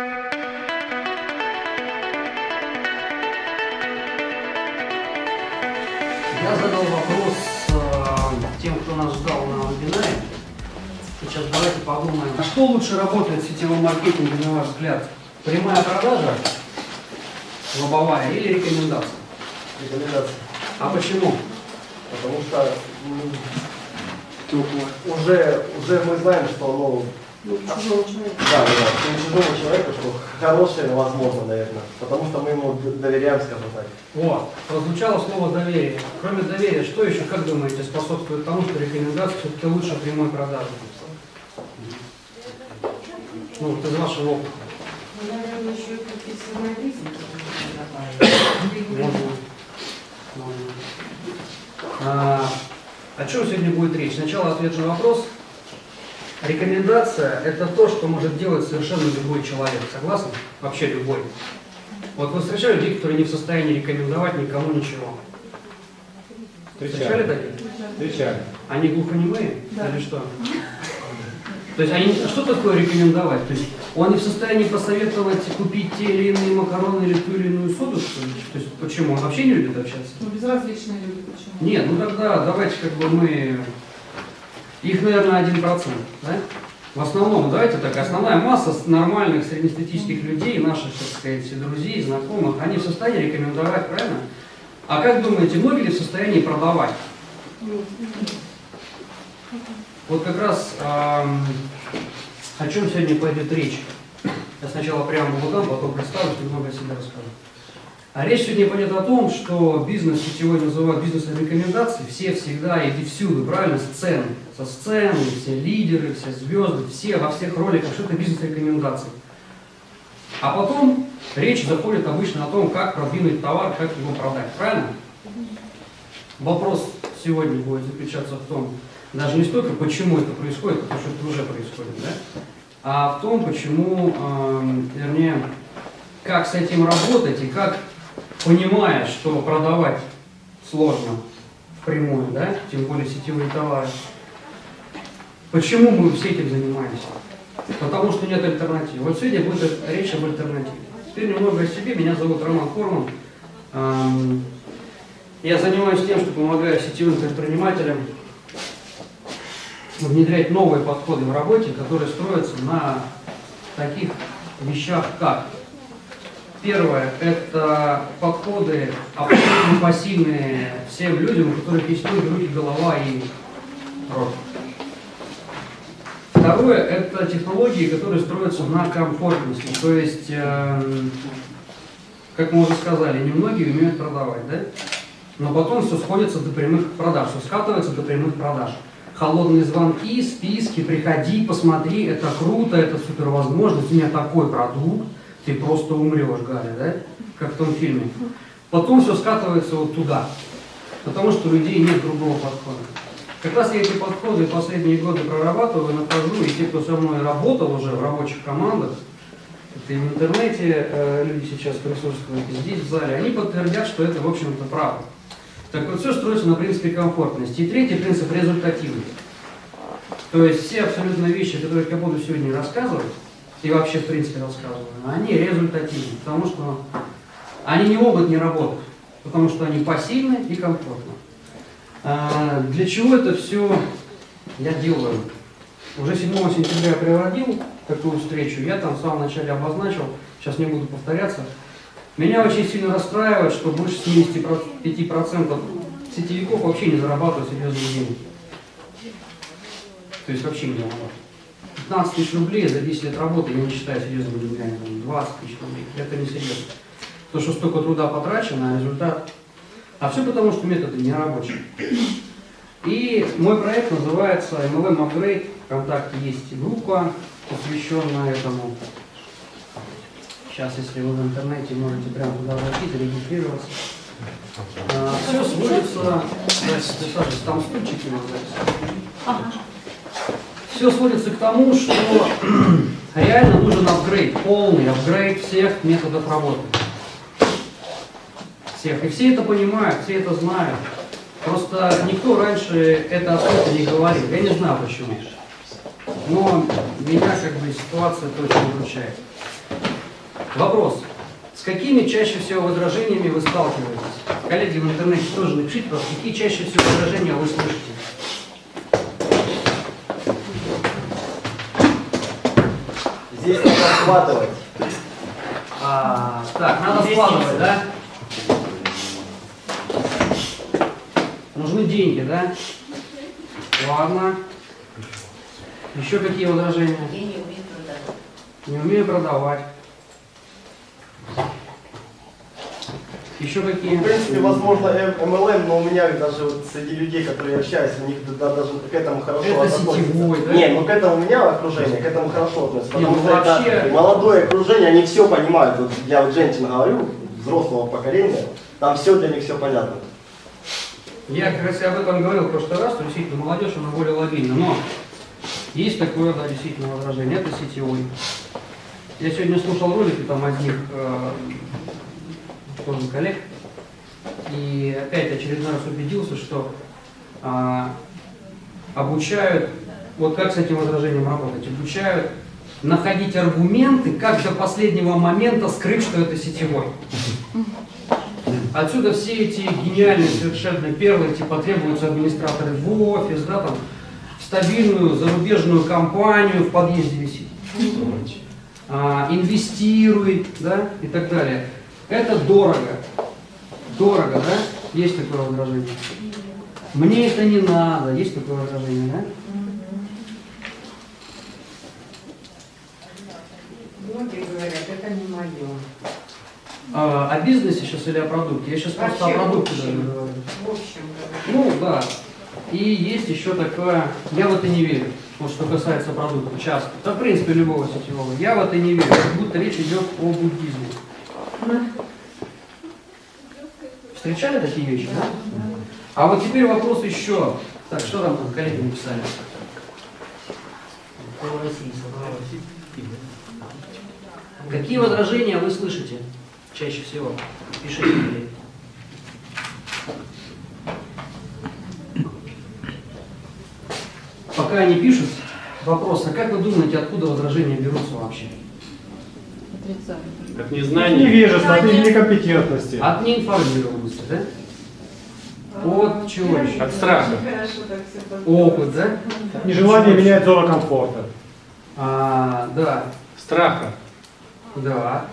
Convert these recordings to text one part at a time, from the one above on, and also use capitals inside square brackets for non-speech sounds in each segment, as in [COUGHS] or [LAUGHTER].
Я задал вопрос э, тем, кто нас ждал на вебинаре. Сейчас давайте подумаем, а что лучше работает в сетевом маркетинге, на ваш взгляд? Прямая продажа, лобовая или рекомендация? Рекомендация. А почему? Потому что уже, уже мы знаем, что ну, Чужого человека. да, да, да, у чужого человека, что хорошее возможно, наверное. Потому что мы ему доверяем, скажем так. Вот, прозвучало слово доверие. Кроме доверия, что еще, как думаете, способствует тому, что рекомендация все-таки лучше прямой продажи? Ну, вот из вашего опыта. Ну, наверное, еще и профессионализм. Можно. Можно. А, о чем сегодня будет речь? Сначала ответ на вопрос. Рекомендация – это то, что может делать совершенно любой человек. Согласны? Вообще любой. Вот вы встречали людей, которые не в состоянии рекомендовать никому ничего? Встречали таких? Встречали. Они глухонемые Да. или что? То есть они, что такое рекомендовать? То есть он не в состоянии посоветовать купить те или иные макароны или ту или иную соду, что ли? То есть почему? Он вообще не любит общаться? Ну, безразличные люди почему? Нет, ну тогда давайте как бы мы... Их, наверное, один процент, да? В основном, давайте так, основная масса нормальных среднестатистических людей, наших, так сказать, друзей, знакомых, они в состоянии рекомендовать, правильно? А как думаете, многие ли в состоянии продавать? Вот как раз ам, о чем сегодня пойдет речь. Я сначала прямо дам, потом представлюсь, немного о себе расскажу. А речь сегодня пойдет о том, что бизнес сетевой называют бизнесом рекомендаций. Все всегда и всюду, правильно, сцены. Со сцены, все лидеры, все звезды, все во всех роликах, что это бизнес рекомендаций. А потом речь заходит обычно о том, как продвинуть товар, как его продать. Правильно? Вопрос сегодня будет заключаться в том, даже не столько, почему это происходит, потому что это уже происходит, да? а в том, почему, эм, вернее, как с этим работать и как, понимая, что продавать сложно впрямую, да, тем более сетевые товары, почему мы все этим занимаемся? Потому что нет альтернативы. Вот сегодня будет речь об альтернативе. Теперь немного о себе. Меня зовут Роман Форман. Эм, Я занимаюсь тем, что помогаю сетевым предпринимателям внедрять новые подходы в работе, которые строятся на таких вещах, как Первое – это подходы абсолютно пассивные всем людям, у которых есть ноги, руки, голова и рот. Второе – это технологии, которые строятся на комфортности. То есть, эм, как мы уже сказали, немногие умеют продавать, да? Но потом все сходится до прямых продаж, все скатывается до прямых продаж. Холодные звонки, списки, приходи, посмотри, это круто, это супер возможность, у меня такой продукт, ты просто умрешь, Галя, да? Как в том фильме. Потом все скатывается вот туда, потому что у людей нет другого подхода. Как раз я эти подходы последние годы прорабатываю, нахожу, и те, кто со мной работал уже в рабочих командах, это и в интернете э, люди сейчас присутствуют, и здесь в зале, они подтвердят, что это, в общем-то, правда. Так вот, все строится на принципе комфортности. И третий принцип – результативность. То есть все абсолютно вещи, о которых я буду сегодня рассказывать, и вообще, в принципе, рассказываю, они результативны, потому что они не могут не работать, потому что они пассивны и комфортны. А, Для чего это все я делаю? Уже 7 сентября я проводил такую встречу, я там в самом начале обозначил, сейчас не буду повторяться. Меня очень сильно расстраивает, что больше 75% сетевиков вообще не зарабатывают серьезные деньги. То есть вообще не зарабатывают. 15 тысяч рублей за 10 лет работы я не считаю серьезными деньгами, там, 20 тысяч рублей. Это не серьезно. То, что столько труда потрачено, а результат... А все потому, что методы не рабочие. И мой проект называется MLM Upgrade. ВКонтакте есть группа, посвященная этому. Сейчас, если вы в интернете, можете прямо туда зайти, зарегистрироваться. все сводится... Там стульчики надо Все сводится к тому, что [CLEARS THROAT] реально нужен апгрейд, полный апгрейд всех методов работы. Всех. И все это понимают, все это знают. Просто никто раньше это открыто не говорил. Я не знаю почему. Но меня как бы ситуация это очень. Вопрос. С какими чаще всего возражениями вы сталкиваетесь? Коллеги в интернете тоже напишите, пожалуйста, какие чаще всего возражения вы слышите? Здесь надо складывать. А, так, надо складывать, да? Нужны деньги, да? Ладно. Еще какие возражения? Я не умею продавать. Не умею продавать. Еще какие? В принципе, возможно, MLM, но у меня даже вот среди людей, которые я общаюсь, у них да- даже к этому хорошо Это относятся. сетевой, да? Не, ну к этому у меня окружение, к этому хорошо относится. Не, Потому ну что вообще- это молодое окружение, они все понимают. Вот я вот женщин говорю, взрослого поколения, там все для них все понятно. Я как раз об этом говорил в прошлый раз, что действительно молодежь, она более лобильна. Но есть такое, да, действительно возражение, это сетевой. Я сегодня слушал ролики там одних э, тоже коллег, и опять очередной раз убедился, что а, обучают, вот как с этим возражением работать, обучают находить аргументы, как до последнего момента скрыть, что это сетевой. Отсюда все эти гениальные совершенно первые, типа требуются администраторы в офис, да, там, в стабильную зарубежную компанию в подъезде висит. А, инвестируй, да, и так далее. Это дорого. Дорого, да? Есть такое возражение? Мне это не надо. Есть такое возражение, да? Многие говорят, это не мое. А, о бизнесе сейчас или о продукте? Я сейчас просто о Вообще, продукте даже говорю. В общем говоря. Ну, да. И есть еще такое, я в это не верю, вот что касается продукта, часто. Да, в принципе, любого сетевого. Я в это не верю, как будто речь идет о буддизме. Встречали такие вещи, да? А вот теперь вопрос еще. Так, что там, там коллеги написали? Какие возражения вы слышите чаще всего? Пишите. Пока они пишут, вопрос, а как вы думаете, откуда возражения берутся вообще? От незнания. Невежество, от некомпетентности. От неинформированности, да? От чего еще? От страха. Опыт, да? Нежелание менять зону комфорта. А, да, Страха. да.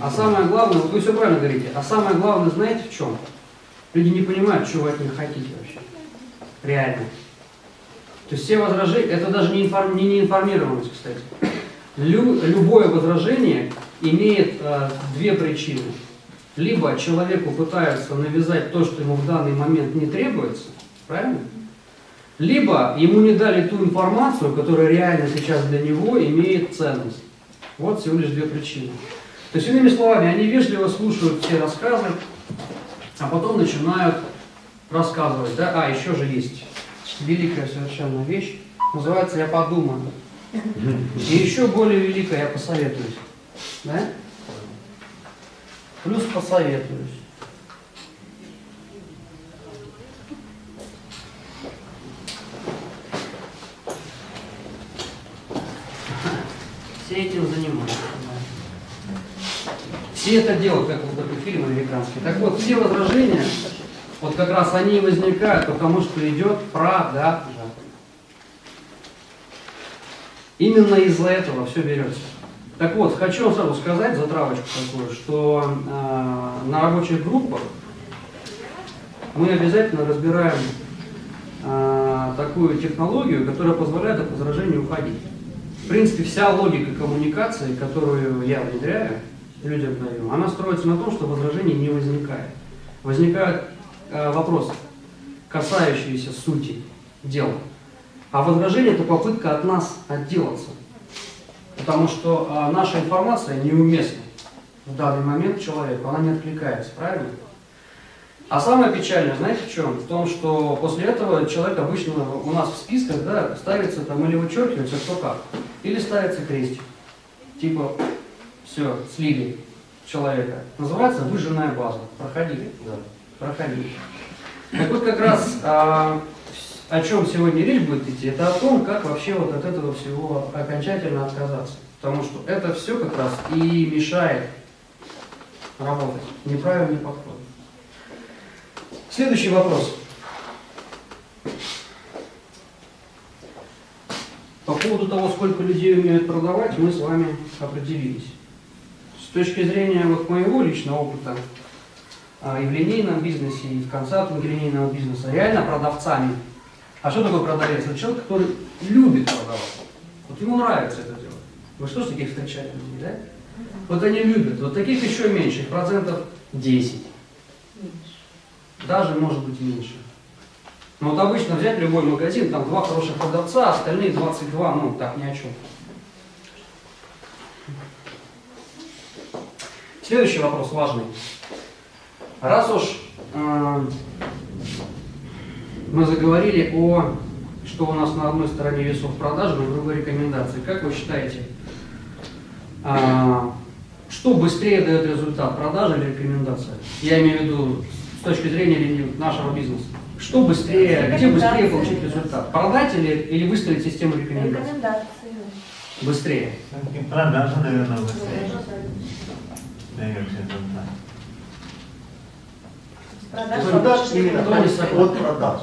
А самое главное, вот вы все правильно говорите, а самое главное, знаете в чем? Люди не понимают, что вы от них хотите вообще. Реально. То есть все возражения, это даже не, информ- не неинформированность, кстати. Лю- любое возражение имеет э, две причины. Либо человеку пытаются навязать то, что ему в данный момент не требуется, правильно? Либо ему не дали ту информацию, которая реально сейчас для него имеет ценность. Вот всего лишь две причины. То есть, иными словами, они вежливо слушают все рассказы, а потом начинают рассказывать. Да? А, еще же есть великая совершенно вещь, называется «Я подумаю». И еще более великая «Я посоветуюсь». Да? Плюс посоветуюсь. Все этим занимаются. Все это делают, как вот такой фильм американский. Так вот, все возражения, вот как раз они и возникают, потому что идет продажа. Именно из-за этого все берется. Так вот, хочу сразу сказать, затравочку такую, что э, на рабочих группах мы обязательно разбираем э, такую технологию, которая позволяет от возражений уходить. В принципе, вся логика коммуникации, которую я внедряю, людям даю, она строится на том, что возражений не возникает. Возникают э, вопросы, касающиеся сути дела. А возражение – это попытка от нас отделаться. Потому что а, наша информация неуместна в данный момент человеку, она не откликается, правильно? А самое печальное, знаете в чем? В том, что после этого человек обычно у нас в списках да, ставится там или вычеркивается кто как, или ставится крестик. Типа, все, слили человека. Называется выжженная база. Проходили. Да. Проходили. Так вот как раз а, о чем сегодня речь будет идти, это о том, как вообще вот от этого всего окончательно отказаться. Потому что это все как раз и мешает работать. Неправильный подход. Следующий вопрос. По поводу того, сколько людей умеют продавать, мы с вами определились. С точки зрения вот моего личного опыта а, и в линейном бизнесе, и в консалтинге линейного бизнеса, реально продавцами. А что такое продавец? Это человек, который любит продавать. Вот ему нравится это делать. Вы что ж таких встречали людей, да? Вот они любят. Вот таких еще меньше, их процентов 10. Даже может быть меньше. Но вот обычно взять любой магазин, там два хороших продавца, а остальные 22, ну так ни о чем. Следующий вопрос важный. Раз уж э, мы заговорили о, что у нас на одной стороне весов продажи, на другой рекомендации, как вы считаете, э, что быстрее дает результат, продажа или рекомендация? Я имею в виду с точки зрения линии нашего бизнеса. Что быстрее, где быстрее получить результат? Продать или, или выстроить систему рекомендаций? Рекомендации. Быстрее. Продажа, наверное, быстрее дает результат. Продажа Результат лучше именно Кто не от, согласен? от продаж.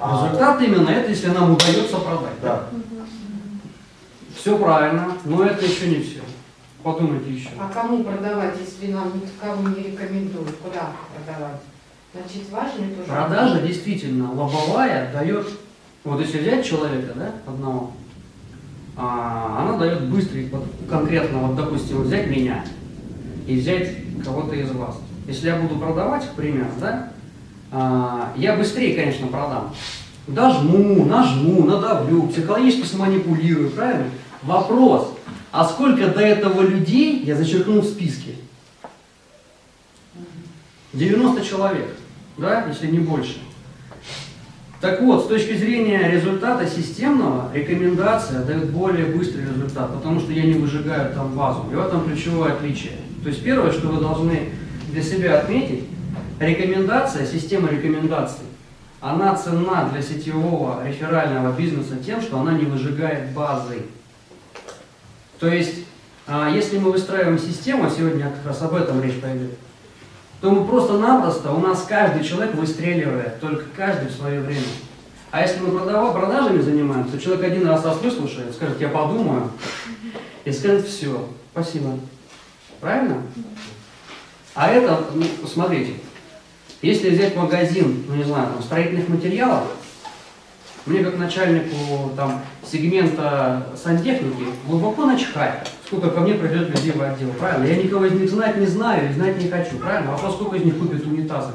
А, Результат именно это, если нам удается продать. Да. Все правильно, но это еще не все. Подумайте еще. А кому продавать, если нам никого не рекомендуют? Куда продавать? Значит, важно тоже. Продажа действительно лобовая дает, вот если взять человека, да, одного, а, она дает быстрый, конкретно, вот допустим, взять меня и взять кого-то из вас. Если я буду продавать, к примеру, да, я быстрее, конечно, продам. Дожму, нажму, надавлю, психологически сманипулирую, правильно? Вопрос, а сколько до этого людей я зачеркнул в списке? 90 человек, да, если не больше. Так вот, с точки зрения результата системного, рекомендация дает более быстрый результат, потому что я не выжигаю там базу. И в этом ключевое отличие. То есть первое, что вы должны для себя отметить, рекомендация, система рекомендаций, она ценна для сетевого реферального бизнеса тем, что она не выжигает базы. То есть, а, если мы выстраиваем систему, а сегодня как раз об этом речь пойдет, то мы просто-напросто, у нас каждый человек выстреливает, только каждый в свое время. А если мы продажами занимаемся, то человек один раз вас выслушает, скажет, я подумаю, и скажет, все, спасибо. Правильно? А это, ну, смотрите, если взять магазин, ну не знаю, там, строительных материалов, мне как начальнику там, сегмента сантехники глубоко начхать, сколько ко мне придет людей в отдел, правильно? Я никого из них знать не знаю и знать не хочу, правильно? Вопрос, сколько из них купит унитазы?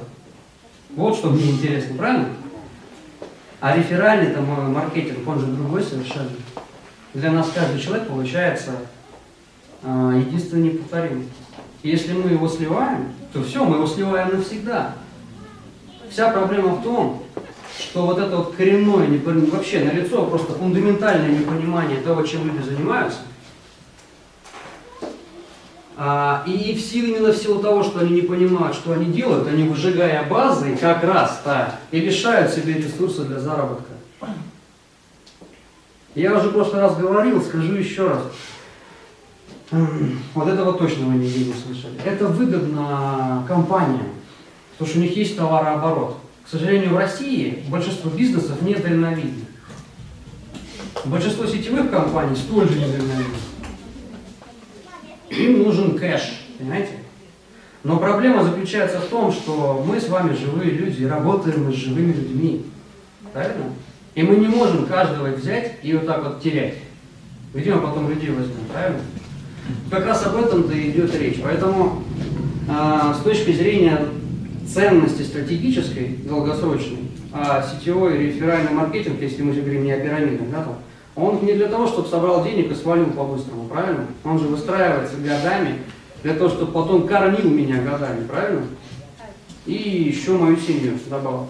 Вот что мне интересно, правильно? А реферальный там э, маркетинг, он же другой совершенно. Для нас каждый человек получается э, единственный неповторимый. Если мы его сливаем, то все, мы его сливаем навсегда. Вся проблема в том, что вот это вот коренное, вообще налицо просто фундаментальное непонимание того, чем люди занимаются, а, и в силу именно всего того, что они не понимают, что они делают, они выжигая базы как раз так и лишают себе ресурсы для заработка. Я уже в прошлый раз говорил, скажу еще раз. Вот этого точно вы не слышали. Это выгодно компаниям, потому что у них есть товарооборот. К сожалению, в России большинство бизнесов недальновидны. Большинство сетевых компаний столь же недальновидны. Им нужен кэш, понимаете? Но проблема заключается в том, что мы с вами живые люди, и работаем мы с живыми людьми. Правильно? И мы не можем каждого взять и вот так вот терять. Мы потом людей возьмем, правильно? Как раз об этом-то идет речь. Поэтому а, с точки зрения ценности стратегической, долгосрочной, а сетевой реферальный маркетинг, если мы же говорим не о пирамидах, да, там, он не для того, чтобы собрал денег и свалил по-быстрому, правильно? Он же выстраивается годами для того, чтобы потом кормил меня годами, правильно? И еще мою семью добавил.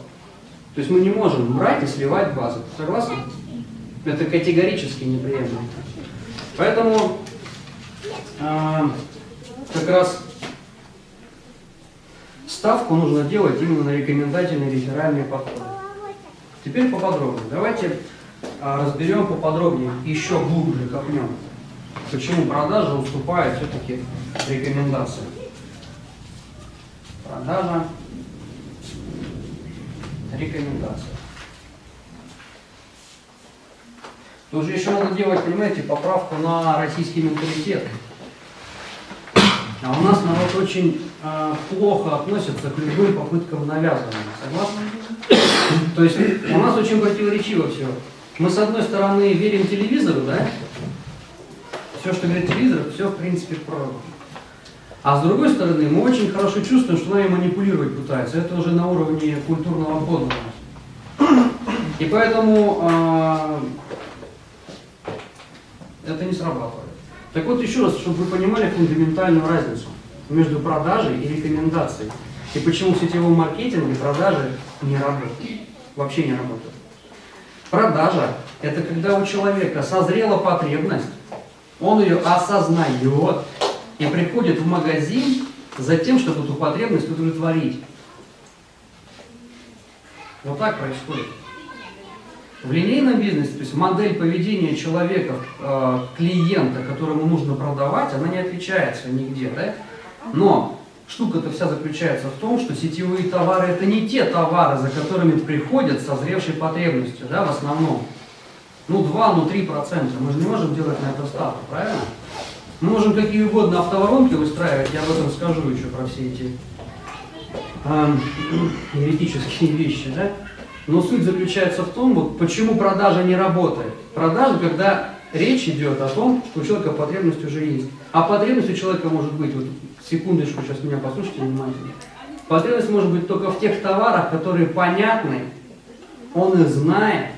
То есть мы не можем брать и сливать базы. Согласны? Это категорически неприемлемо. Поэтому а, как раз ставку нужно делать именно на рекомендательные реферальные подходы. Теперь поподробнее. Давайте а, разберем поподробнее, еще глубже копнем. Почему продажа уступает все-таки рекомендации. Продажа, рекомендация. Тут же еще надо делать, понимаете, поправку на российский менталитет. А у нас народ очень э, плохо относится к любым попыткам навязывания. Согласны? То есть у нас очень противоречиво все. Мы с одной стороны верим телевизору, да? Все, что говорит телевизор, все в принципе правда. А с другой стороны, мы очень хорошо чувствуем, что нами манипулировать пытаются. Это уже на уровне культурного кода. И поэтому э, это не срабатывает. Так вот, еще раз, чтобы вы понимали фундаментальную разницу между продажей и рекомендацией. И почему в сетевом маркетинге продажи не работают. Вообще не работают. Продажа – это когда у человека созрела потребность, он ее осознает и приходит в магазин за тем, чтобы эту потребность удовлетворить. Вот так происходит. В линейном бизнесе, то есть модель поведения человека, э, клиента, которому нужно продавать, она не отличается нигде, да? Но штука-то вся заключается в том, что сетевые товары это не те товары, за которыми приходят со зревшей потребностью, да, в основном. Ну 2, ну 3 процента. Мы же не можем делать на это ставку, правильно? Мы можем какие угодно автоворонки устраивать, я об этом скажу еще про все эти [CLEARS THROAT] э, вещи, да? Но суть заключается в том, вот, почему продажа не работает. Продажа, когда речь идет о том, что у человека потребность уже есть. А потребность у человека может быть, вот секундочку, сейчас меня послушайте внимательно. Потребность может быть только в тех товарах, которые понятны, он их знает,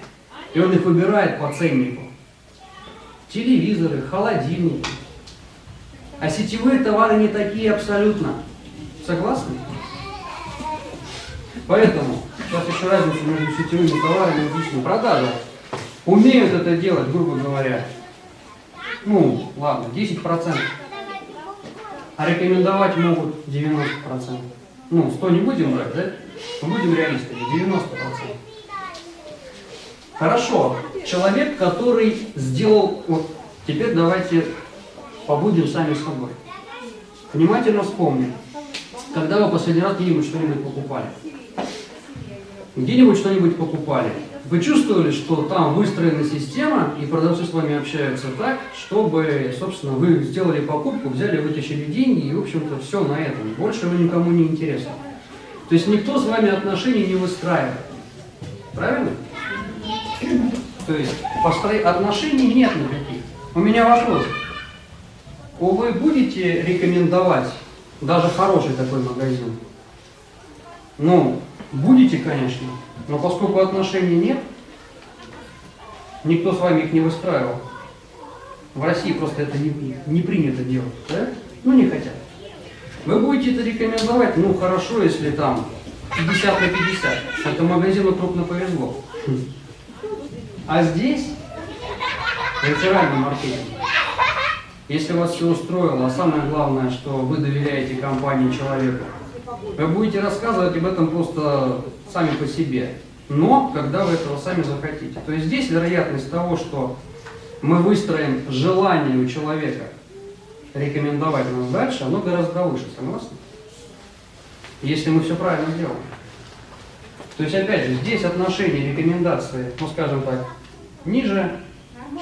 и он их выбирает по ценнику. Телевизоры, холодильники. А сетевые товары не такие абсолютно. Согласны? Поэтому Сейчас еще разница между сетевыми товарами и личной продажей. Умеют это делать, грубо говоря, ну, ладно, 10%. А рекомендовать могут 90%. Ну, 100 не будем брать, да? Мы будем реалистами, 90%. Хорошо, человек, который сделал, вот теперь давайте побудем сами собой. Внимательно вспомним, когда вы последний раз где-нибудь что-нибудь покупали где-нибудь что-нибудь покупали. Вы чувствовали, что там выстроена система, и продавцы с вами общаются так, чтобы, собственно, вы сделали покупку, взяли, вытащили деньги, и, в общем-то, все на этом. Больше вы никому не интересно. То есть никто с вами отношений не выстраивает. Правильно? То есть постро... отношений нет никаких. У меня вопрос. Вы будете рекомендовать даже хороший такой магазин? Ну, Будете, конечно, но поскольку отношений нет, никто с вами их не выстраивал. В России просто это не, не принято делать, да? Ну, не хотят. Вы будете это рекомендовать, ну, хорошо, если там 50 на 50. Это магазину крупно повезло. А здесь реферальный маркетинг. Если вас все устроило, а самое главное, что вы доверяете компании человеку, вы будете рассказывать об этом просто сами по себе, но когда вы этого сами захотите. То есть здесь вероятность того, что мы выстроим желание у человека рекомендовать нас дальше, оно гораздо выше, согласны? Если мы все правильно делаем. То есть, опять же, здесь отношение рекомендации, ну, скажем так, ниже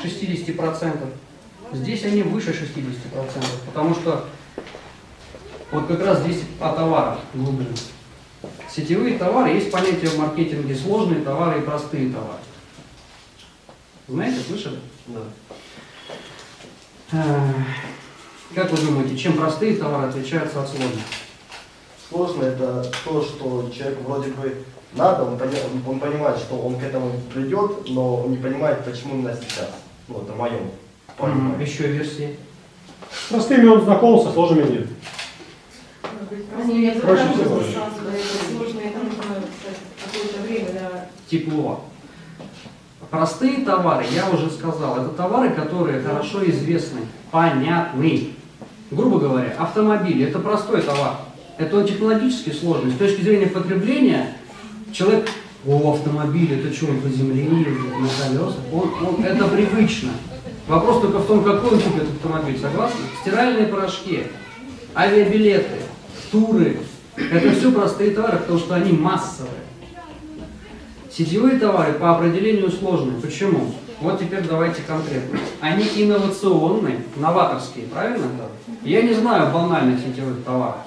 60%, здесь они выше 60%, потому что вот как раз здесь о товарах глубже. Сетевые товары, есть понятие в маркетинге сложные товары и простые товары. Знаете, слышали? Да. Э, как вы думаете, чем простые товары отличаются от сложных? Сложно это то, что человек вроде бы надо, он, пони, он понимает, что он к этому придет, но он не понимает, почему именно сейчас. Ну, это моем понимании. Еще версии. С простыми он знаком, со сложными нет. Они Проще всего. это нужно какое-то время. Тепло. Простые товары, я уже сказал, это товары, которые хорошо известны, понятны. Грубо говоря, автомобили – это простой товар. Это он технологически сложный. С точки зрения потребления, человек О, автомобиль, это что, он по земле ездит, на колесах? Он, он, это привычно. Вопрос только в том, какой он купит автомобиль, согласны? Стиральные порошки, авиабилеты, туры. Это все простые товары, потому что они массовые. Сетевые товары по определению сложные. Почему? Вот теперь давайте конкретно. Они инновационные, новаторские, правильно? Я не знаю банальных сетевых товаров.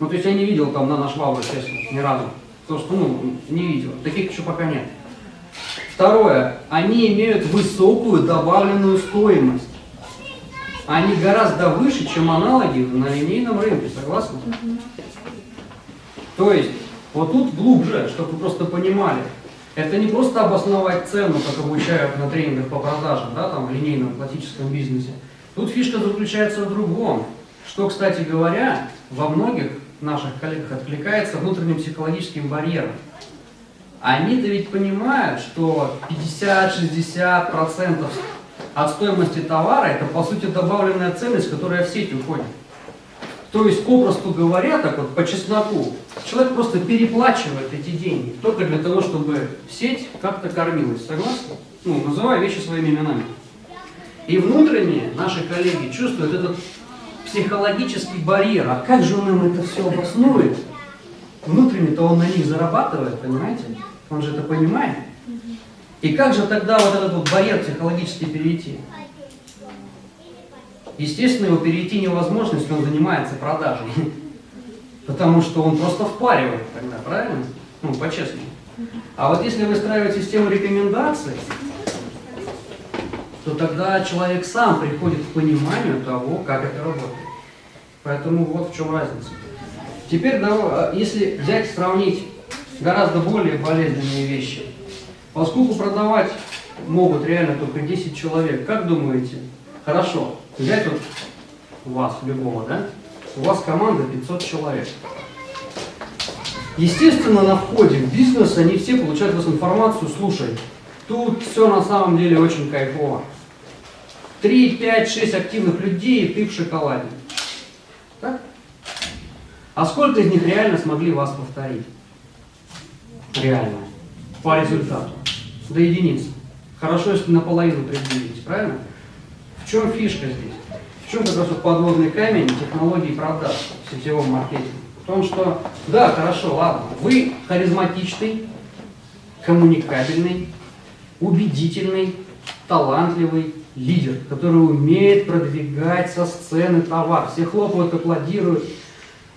Ну, то есть я не видел там на наш швабру, честно, ни разу. Потому что, ну, не видел. Таких еще пока нет. Второе. Они имеют высокую добавленную стоимость. Они гораздо выше, чем аналоги на линейном рынке, согласны? То есть, вот тут глубже, чтобы вы просто понимали. Это не просто обосновать цену, как обучают на тренингах по продажам, да, там в линейном классическом бизнесе. Тут фишка заключается в другом. Что, кстати говоря, во многих наших коллегах откликается внутренним психологическим барьером. Они-то ведь понимают, что 50-60% от стоимости товара это по сути добавленная ценность, которая в сеть уходит. То есть, попросту говоря, так вот по чесноку, человек просто переплачивает эти деньги, только для того, чтобы сеть как-то кормилась. Согласны? Ну, называя вещи своими именами. И внутренние наши коллеги чувствуют этот психологический барьер. А как же он им это все обоснует? Внутренне-то он на них зарабатывает, понимаете? Он же это понимает. И как же тогда вот этот вот барьер психологически перейти? Естественно, его перейти невозможно, если он занимается продажей. [LAUGHS] Потому что он просто впаривает тогда, правильно? Ну, по-честному. А вот если выстраивать систему рекомендаций, то тогда человек сам приходит к пониманию того, как это работает. Поэтому вот в чем разница. Теперь, если взять, сравнить гораздо более болезненные вещи, поскольку продавать могут реально только 10 человек, как думаете, хорошо, взять вот вас, любого, да? У вас команда 500 человек. Естественно, на входе в бизнес они все получают вас информацию, слушай, тут все на самом деле очень кайфово. 3, 5, 6 активных людей, и ты в шоколаде. Так? А сколько из них реально смогли вас повторить? Реально. По результату. До единицы. Хорошо, если наполовину приблизились, правильно? В чем фишка здесь? В чем как раз вот подводный камень технологий продаж в сетевом маркетинге? В том, что, да, хорошо, ладно, вы харизматичный, коммуникабельный, убедительный, талантливый лидер, который умеет продвигать со сцены товар. Все хлопают, аплодируют.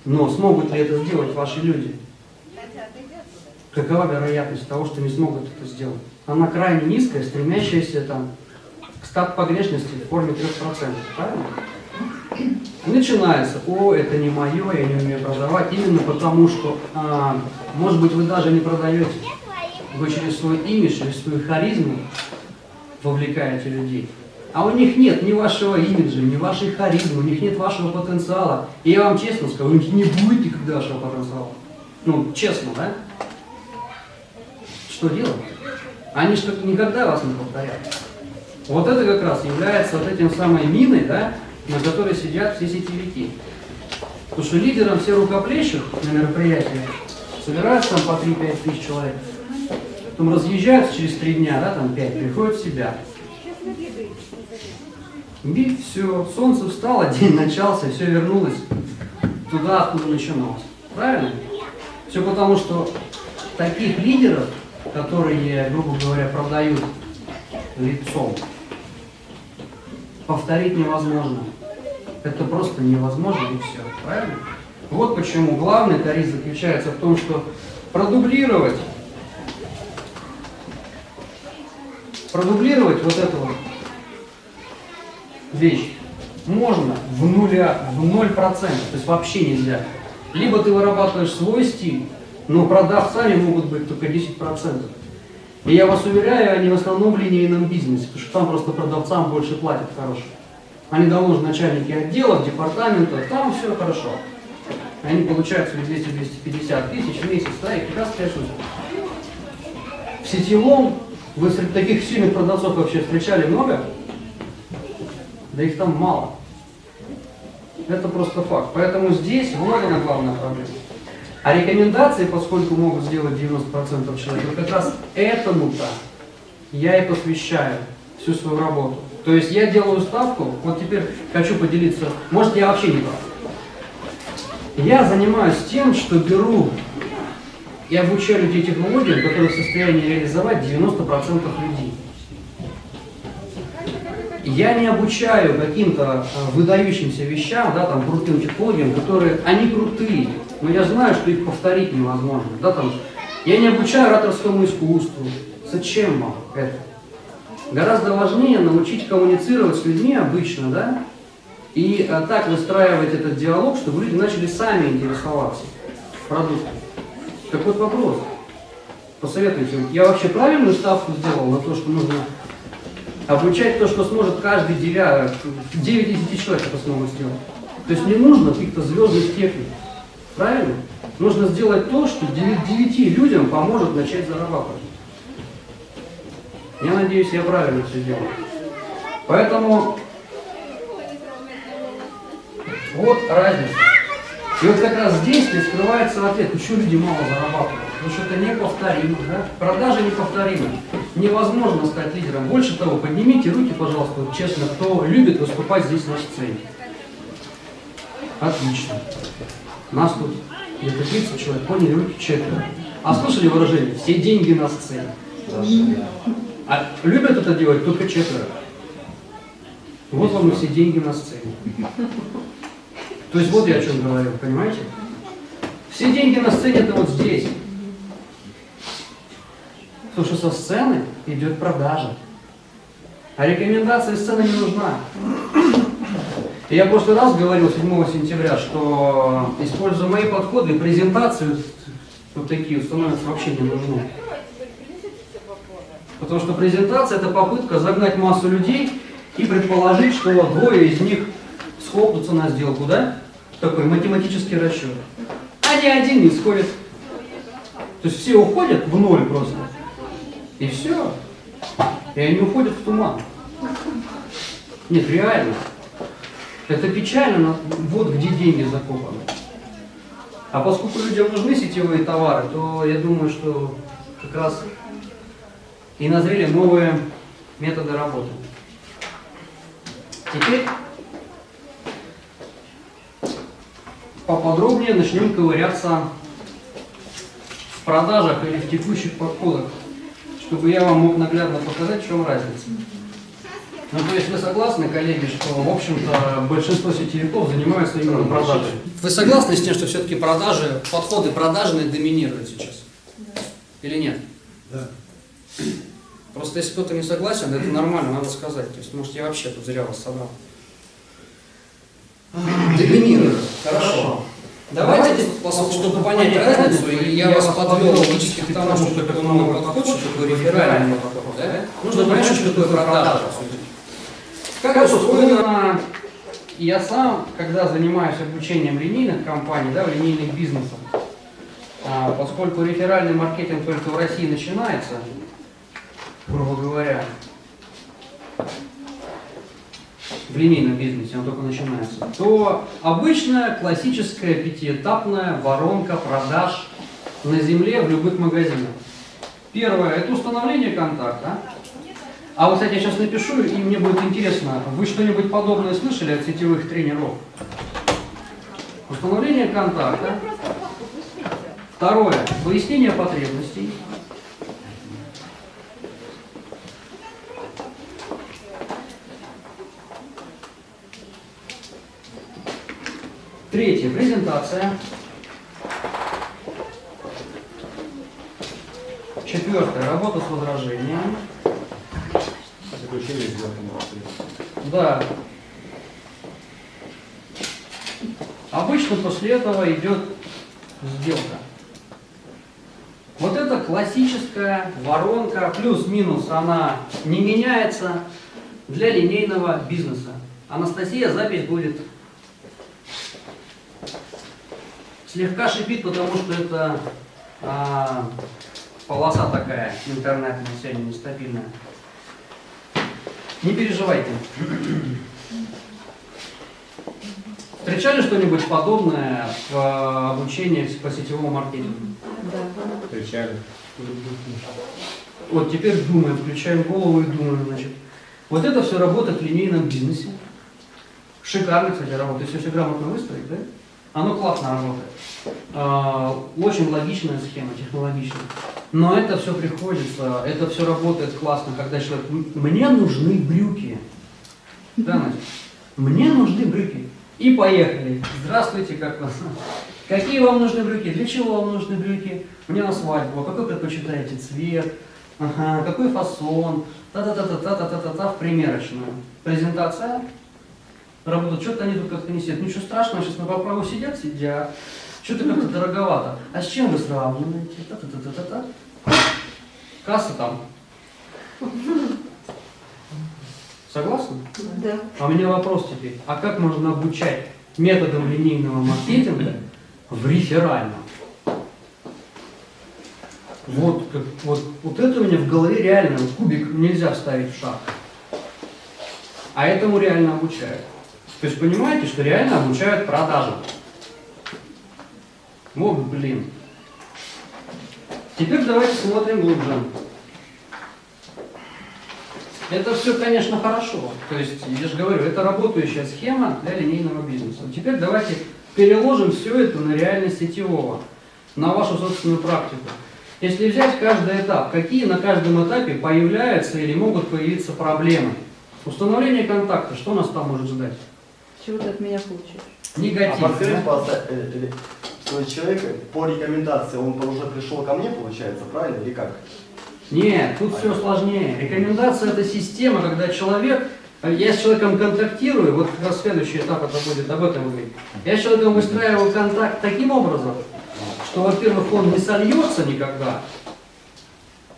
Но смогут ли это сделать ваши люди? Какова вероятность того, что не смогут это сделать? Она крайне низкая, стремящаяся там, к стат погрешности в форме 3%. Правильно? Начинается, о, это не мое, я не умею продавать, именно потому что, а, может быть, вы даже не продаете. Вы через свой имидж, через свою харизму вовлекаете людей. А у них нет ни вашего имиджа, ни вашей харизмы, у них нет вашего потенциала. И я вам честно скажу, у них не будет никогда вашего потенциала. Ну, честно, да? Что делать? Они же никогда вас не повторят. Вот это как раз является вот этим самой миной, да, на которой сидят все сетевики. Потому что лидерам все рукоплещут на мероприятии, собираются там по 3-5 тысяч человек, потом разъезжаются через три дня, да, там 5, приходят в себя. И все, солнце встало, [LAUGHS] день начался, все вернулось туда, откуда начиналось. Правильно? Все потому, что таких лидеров, которые, грубо говоря, продают лицом, повторить невозможно. Это просто невозможно и все. Правильно? Вот почему главный тариф заключается в том, что продублировать, продублировать вот эту вот вещь можно в нуля, в ноль процентов, то есть вообще нельзя. Либо ты вырабатываешь свой стиль, но продавцами могут быть только 10%. И я вас уверяю, они в основном в линейном бизнесе, потому что там просто продавцам больше платят хорошо. Они давно начальники отделов, департаментов, там все хорошо. Они получают свои 200-250 тысяч в месяц, да, и прекрасно рисуют. В сетевом вы среди таких сильных продавцов вообще встречали много? Да их там мало. Это просто факт. Поэтому здесь вот она главная проблема. А рекомендации, поскольку могут сделать 90% человек, как раз этому-то я и посвящаю всю свою работу. То есть я делаю ставку, вот теперь хочу поделиться, может я вообще не прав. Я занимаюсь тем, что беру и обучаю людей технологиям, которые в состоянии реализовать 90% людей. Я не обучаю каким-то э, выдающимся вещам, да, там, крутым технологиям, которые, они крутые, но я знаю, что их повторить невозможно. Да, там, я не обучаю ораторскому искусству. Зачем вам это? Гораздо важнее научить коммуницировать с людьми обычно, да, и а, так выстраивать этот диалог, чтобы люди начали сами интересоваться продуктом. Так вот вопрос. Посоветуйте, я вообще правильную ставку сделал на то, что нужно обучать то, что сможет каждый девя, 9 из 10 человек это смогут сделать. То есть не нужно каких-то звездных техник. Правильно? Нужно сделать то, что 9 людям поможет начать зарабатывать. Я надеюсь, я правильно все делаю. Поэтому вот разница. И вот как раз здесь и скрывается ответ, почему люди мало зарабатывают. Потому что это неповторимо, да? Продажи неповторимы. Невозможно стать лидером. Больше того, поднимите руки, пожалуйста, вот честно, кто любит выступать здесь на сцене. Отлично. Нас тут где-то 30 человек, поняли, руки четверо. А слышали выражение «все деньги на сцене»? А любят это делать только четверо. Вот вам и все деньги на сцене. То есть вот я о чем говорил, понимаете? Все деньги на сцене это вот здесь. Потому что со сцены идет продажа. А рекомендация сцены не нужна. Я прошлый раз говорил 7 сентября, что используя мои подходы, презентации вот такие становятся вообще не нужны. Потому что презентация это попытка загнать массу людей и предположить, что двое из них схлопнутся на сделку, да? Такой математический расчет. А ни один не сходит. То есть все уходят в ноль просто. И все. И они уходят в туман. Нет, реально. Это печально, но вот где деньги закопаны. А поскольку людям нужны сетевые товары, то я думаю, что как раз и назрели новые методы работы. Теперь поподробнее начнем ковыряться в продажах или в текущих подходах, чтобы я вам мог наглядно показать, в чем разница. Ну, то есть вы согласны, коллеги, что, в общем-то, большинство сетевиков занимаются именно продажей? Вы согласны с тем, что все-таки продажи, подходы продажные доминируют сейчас? Или нет? Да. Просто если кто-то не согласен, это нормально, надо сказать. То есть, может, я вообще тут зря вас собрал. Доминирует. Хорошо. Давайте, чтобы понять разницу, и я вас подвел логически к тому, что такое новый подход, что такое реферальный подход, да? Нужно понять, что такое продажа. Как устроено, я сам, когда занимаюсь обучением линейных компаний, да, линейных бизнесах, а, поскольку реферальный маркетинг только в России начинается, грубо говоря, в линейном бизнесе, он только начинается, то обычная классическая пятиэтапная воронка продаж на земле в любых магазинах. Первое – это установление контакта. А вот, кстати, я сейчас напишу, и мне будет интересно, вы что-нибудь подобное слышали от сетевых тренеров? Установление контакта. Второе – выяснение потребностей. Третье – презентация. Четвертое – работа с возражением. Заключение сделки Да. Обычно после этого идет сделка. Вот это классическая воронка, плюс-минус, она не меняется для линейного бизнеса. Анастасия, запись будет слегка шипит, потому что это а, полоса такая интернетная, сегодня нестабильная. Не переживайте. Встречали что-нибудь подобное в э, обучении по сетевому маркетингу? Встречали. Вот теперь думаем, включаем голову и думаем, значит. Вот это все работает в линейном бизнесе. Шикарно, кстати, работает. Если все грамотно выстроить, да? Оно классно работает. А, Очень логичная схема, технологичная. Но это все приходится, это все работает классно, когда человек, «М- мне нужны брюки. Да, Настя? Мне нужны брюки. И поехали. Здравствуйте, как вас? Какие вам нужны брюки? Для чего вам нужны брюки? Мне на свадьбу. А какой предпочитаете цвет? Ага, какой фасон? Та-та-та-та-та-та-та-та в примерочную. Презентация. Работают. Что-то они тут как-то не сидят. Ничего страшного, сейчас на поправу сидят, сидят. Что-то как-то дороговато. А с чем вы сравниваете? Та-та-та-та-та-та. Касса там. Согласны? Да. А у меня вопрос теперь. А как можно обучать методам линейного маркетинга в реферальном? Вот, как, вот, вот это у меня в голове реально, вот кубик нельзя вставить в шаг. А этому реально обучают. То есть понимаете, что реально обучают продажам. Вот, блин. Теперь давайте смотрим глубже. Это все, конечно, хорошо. То есть, я же говорю, это работающая схема для линейного бизнеса. Теперь давайте переложим все это на реальность сетевого, на вашу собственную практику. Если взять каждый этап, какие на каждом этапе появляются или могут появиться проблемы? Установление контакта, что нас там может ждать? Чего ты от меня? А Негатив. подскажите, да? пожалуйста, э, э, что человек по рекомендации, он уже пришел ко мне, получается, правильно, или как? Нет, тут все сложнее. Рекомендация это система, когда человек, я с человеком контактирую, вот как раз следующий этап это будет об этом говорить. Я с человеком выстраиваю контакт таким образом, что, во-первых, он не сольется никогда,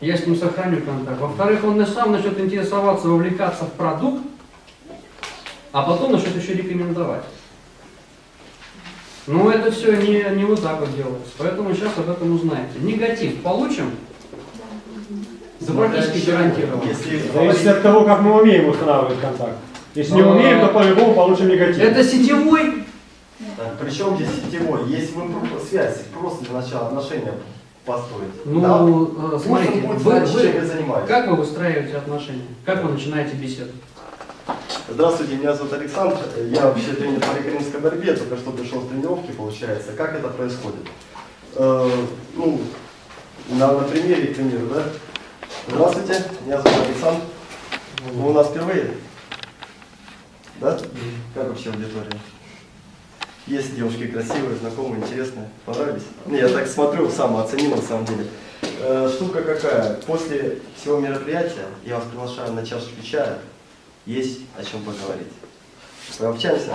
я с ним сохраню контакт. Во-вторых, он сам начнет интересоваться, вовлекаться в продукт, а потом начнет еще рекомендовать. Но это все не, не вот так вот делается. Поэтому сейчас об этом узнаете. Негатив получим? Да практически гарантированно. Если Зависит от того, как мы умеем устанавливать контакт. Если не А. умеем, то по-любому получим негатив. Это сетевой? Причем здесь сетевой? Если вы про- связь, просто для начала отношения построить. Ну, да? э, Пусть смотрите, он будет вы- знать, вы- чем вы занимаетесь. как вы выстраиваете отношения? Как вы начинаете беседу? Здравствуйте, меня зовут Александр. Я вообще тренер по греко-римской борьбе, только что пришел с тренировки, получается. Как это происходит? Э, ну, на, на примере, к примеру, да? Здравствуйте, меня зовут Александр. Вы у нас впервые? Да? Как вообще аудитория? Есть девушки красивые, знакомые, интересные, понравились? Не, я так смотрю, сам оценил на самом деле. Э, штука какая? После всего мероприятия я вас приглашаю на чашечку чая. Есть о чем поговорить. Пообщаемся?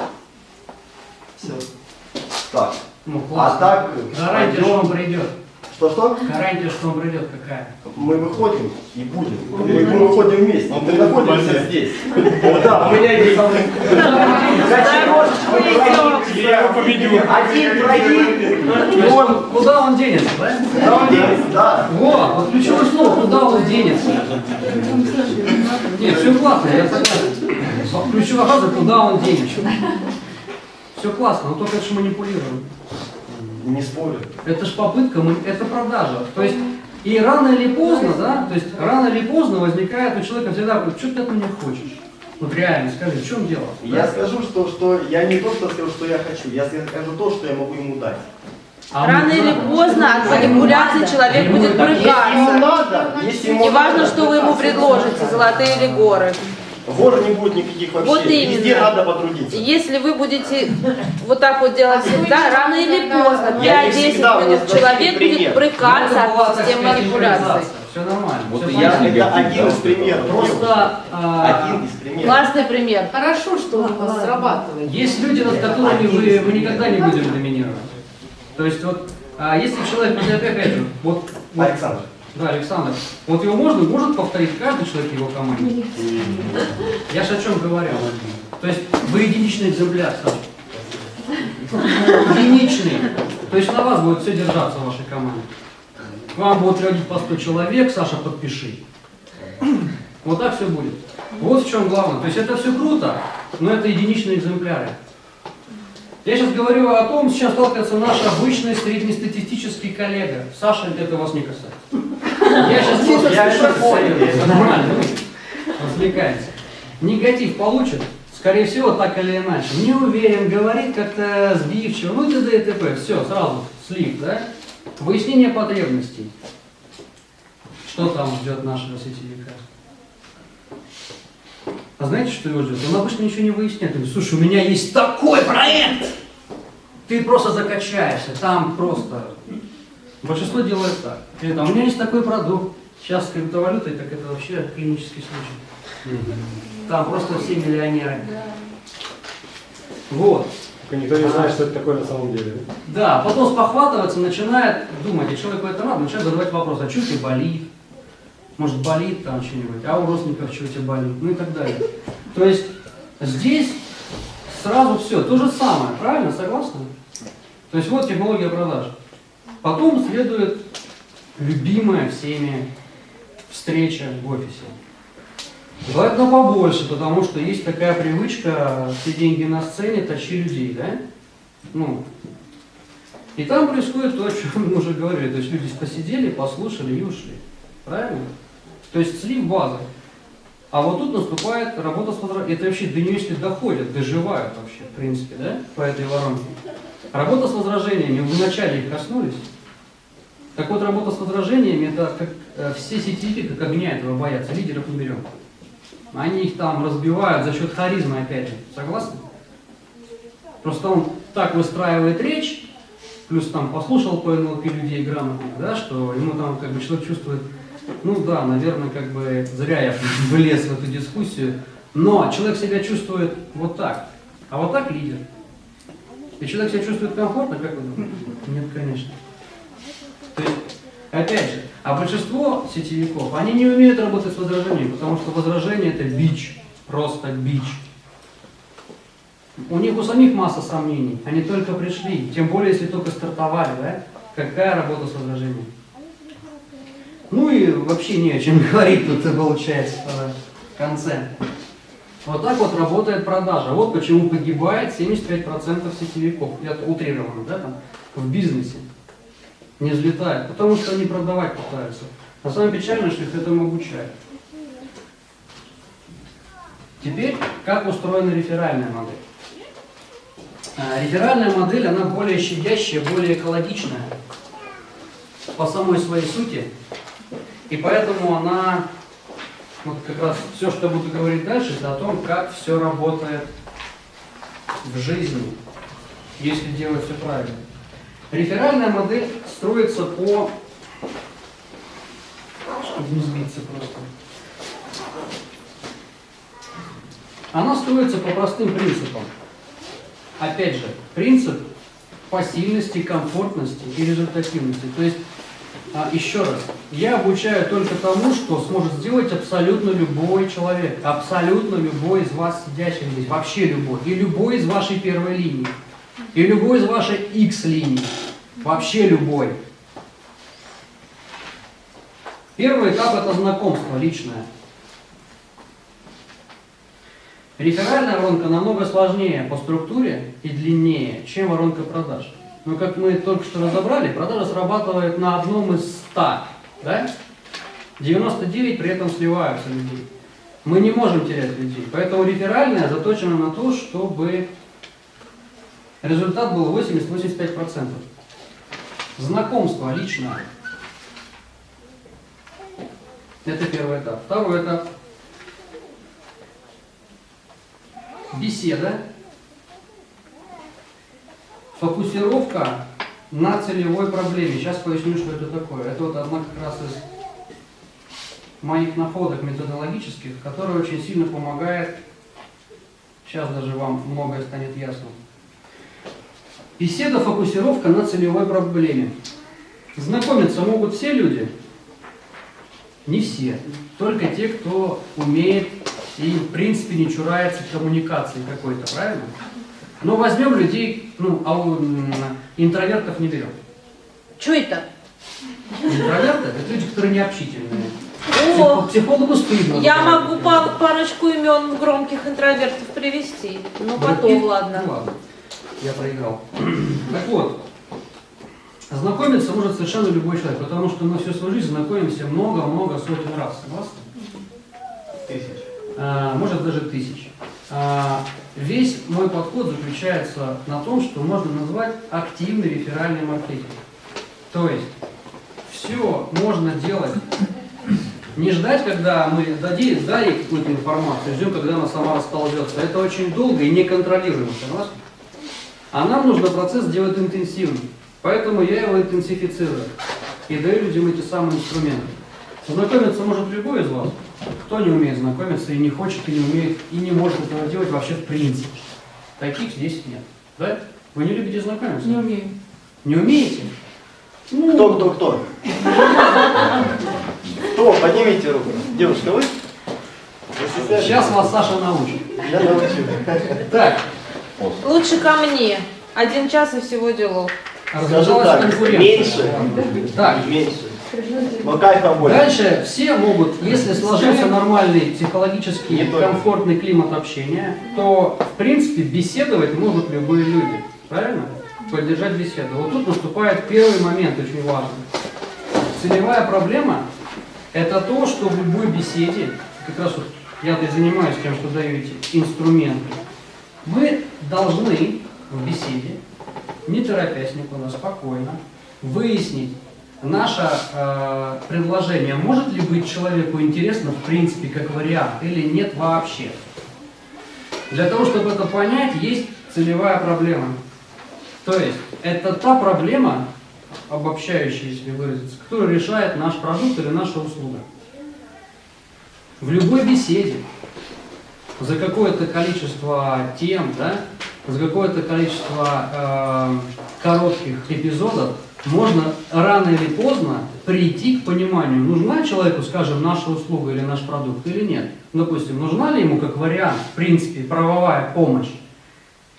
Все. Так. Ну, А так, Гарантия, что он пойдем. придет. Что-что? Гарантия, что он придет какая? Мы выходим и будем. Мы, мы выходим вместе. Мы находимся здесь. Да, у меня есть Я его победю. один проект, и он Куда он денется, да? сравнится, да. Вот, вот ключевое слово, куда он денется. Нет, все классно, я согласен. А Ключевая фраза, куда он денется. Все классно, но только это же манипулируем. Не спорю. Это же попытка, мы- это продажа. То есть, и рано или поздно, да, то есть рано или поздно возникает у человека всегда, что ты от меня хочешь? Вот реально, скажи, в чем дело? Я скажу, что, что я не то, что скажу, что я хочу. Я скажу то, что я могу ему дать. А Рано или поздно от манипуляции человек Ему будет так- Если ему брыкаться. надо, если ему Неважно, надо, что вы ему предложите, золотые или горы. Гор не будет никаких вообще. Вот Везде именно. надо потрудиться. Если вы будете вот так вот делать всегда, рано или поздно, Я не 5-10 всегда, у минут, человек будет брыкаться от системы импровизация. Все нормально. Вот всё и я. Это один из примеров. Просто а, Один из примеров. Классный пример. Хорошо, что у вас срабатывает. есть люди, над которыми вы, мы никогда не будем доминировать. То есть вот, а, если человек, вот опять же, вот, вот Александр. Да, Александр. Вот его можно, может повторить каждый человек его команде? Я же о чем говорю. То есть вы единичный экземпляр, Саша. Единичный. То есть на вас будет все держаться в вашей команде. К вам будут приходить по 100 человек, Саша, подпиши. Вот так все будет. Вот в чем главное. То есть это все круто, но это единичные экземпляры. Я сейчас говорю о том, с чем сталкивается наш обычный среднестатистический коллега. Саша, это вас не касается. Я сейчас просто Я это понял. нормально, развлекаемся. Негатив получит, скорее всего, так или иначе. Не уверен, говорит как-то сбивчиво, ну т.д. и т.п. Все, сразу слив, да? Выяснение потребностей. Что там ждет нашего сетевика? А знаете, что его ждет? Он обычно ничего не выясняет. Он говорит, слушай, у меня есть такой проект! Ты просто закачаешься, там просто... Большинство делает так. Или там, у меня есть такой продукт. Сейчас с криптовалютой, так это вообще клинический случай. Там просто все миллионеры. Вот. Только никто не знает, что это такое на самом деле. Да, потом спохватываться, начинает думать, и человеку это надо, начинает задавать вопрос, а что тебе болит? Может болит там что-нибудь, а у родственников что у тебя болит? Ну и так далее. То есть здесь сразу все, то же самое, правильно, согласны? То есть вот технология продаж. Потом следует любимая всеми встреча в офисе. Желательно побольше, потому что есть такая привычка, все деньги на сцене, тащи людей, да? Ну, и там происходит то, о чем мы уже говорили. То есть люди посидели, послушали и ушли. Правильно? То есть слив базы. А вот тут наступает работа с возра- Это вообще до нее, если доходят, доживают вообще, в принципе, да, по этой воронке. Работа с возражениями, вы вначале их коснулись. Так вот, работа с возражениями, это как э, все сетевики, как огня этого боятся, лидеров не берем. Они их там разбивают за счет харизмы, опять же. Согласны? Просто он так выстраивает речь, плюс там послушал по НЛП людей грамотных, да, что ему там как бы человек чувствует, ну да, наверное, как бы зря я [LAUGHS] влез в эту дискуссию, но человек себя чувствует вот так, а вот так лидер. И человек себя чувствует комфортно, как вы думаете? Нет, конечно. То есть, опять же, а большинство сетевиков, они не умеют работать с возражениями, потому что возражение это бич, просто бич. У них у самих масса сомнений, они только пришли, тем более, если только стартовали, да? Какая работа с возражением? Ну и вообще не о чем [LAUGHS] говорить тут получается в конце. Вот так вот работает продажа. Вот почему погибает 75% сетевиков. Это утрированно, да, там, в бизнесе. Не взлетает, потому что они продавать пытаются. А самое печальное, что их этому обучают. Теперь, как устроена реферальная модель? А, Реферальная модель, она более щадящая, более экологичная по самой своей сути. И поэтому она, вот как раз все, что я буду говорить дальше, это о том, как все работает в жизни, если делать все правильно. Реферальная модель строится по, чтобы не сбиться просто. Она строится по простым принципам. Опять же, принцип посильности, комфортности и результативности. То есть, а, еще раз, я обучаю только тому, что сможет сделать абсолютно любой человек, абсолютно любой из вас сидящих здесь, вообще любой, и любой из вашей первой линии, и любой из вашей X линии, вообще любой. Первый этап это знакомство личное. Реферальная воронка намного сложнее по структуре и длиннее, чем воронка продаж. Но как мы только что разобрали, продажа срабатывает на одном из 100, да? 99 при этом сливаются людей. Мы не можем терять людей, поэтому реферальная заточена на то, чтобы результат был 80-85%. Знакомство личное. Это первый этап. Второй этап. Беседа. Фокусировка на целевой проблеме. Сейчас поясню, что это такое. Это вот одна как раз из моих находок методологических, которая очень сильно помогает. Сейчас даже вам многое станет ясно. Беседа, фокусировка на целевой проблеме. Знакомиться могут все люди? Не все. Только те, кто умеет и в принципе не чурается коммуникации какой-то, правильно? Но возьмем людей, ну, а интровертов не берем. Что это? Интроверты – это люди, которые необщительные. О, Психо- Психологу стыдно. я могу па- парочку имен громких интровертов привести. Ну, потом, Ну, ладно. ладно. я проиграл. [CLEARS THROAT] Так вот, знакомиться может совершенно любой человек, потому что мы всю свою жизнь знакомимся много-много сотен раз. Согласны? Тысяч. А, может даже тысяч. А, Весь мой подход заключается на том, что можно назвать активный реферальный маркетинг. То есть все можно делать. Не ждать, когда мы дадим, дали какую-то информацию, ждем, когда она сама расползется. Это очень долго и неконтролируемо, согласны? А нам нужно процесс делать интенсивно. Поэтому я его интенсифицирую и даю людям эти самые инструменты. Знакомиться может любой из вас. Кто не умеет знакомиться и не хочет, и не умеет, и не может этого делать вообще в принципе. Таких здесь нет. Да? Вы не любите знакомиться? Не умею. Не умеете? Ну, Кто, кто, кто? Кто? Поднимите руку. Девушка, вы? Сейчас вас Саша научит. Я научу. Так, Лучше ко мне. Один час и всего делов. Скажу так, конкуренция. меньше. Так, Меньше. Но кайфа больше. Дальше все могут, если сложился нормальный психологический Не только. комфортный климат общения, то в принципе беседовать могут любые люди. Правильно? Поддержать беседу. Вот тут наступает первый момент, очень важный. Целевая проблема – это то, что в любой беседе, как раз вот я-то и занимаюсь тем, что даю эти инструменты, мы должны в беседе, не торопясь никуда, спокойно, выяснить, наше э, предложение может ли быть человеку интересно в принципе как вариант или нет вообще. Для того, чтобы это понять, есть целевая проблема. То есть это та проблема, обобщающая, если выразиться, которая решает наш продукт или наша услуга. В любой беседе за какое-то количество тем, да, за какое-то количество э, коротких эпизодов можно рано или поздно прийти к пониманию, нужна человеку, скажем, наша услуга или наш продукт или нет. Допустим, нужна ли ему как вариант, в принципе, правовая помощь?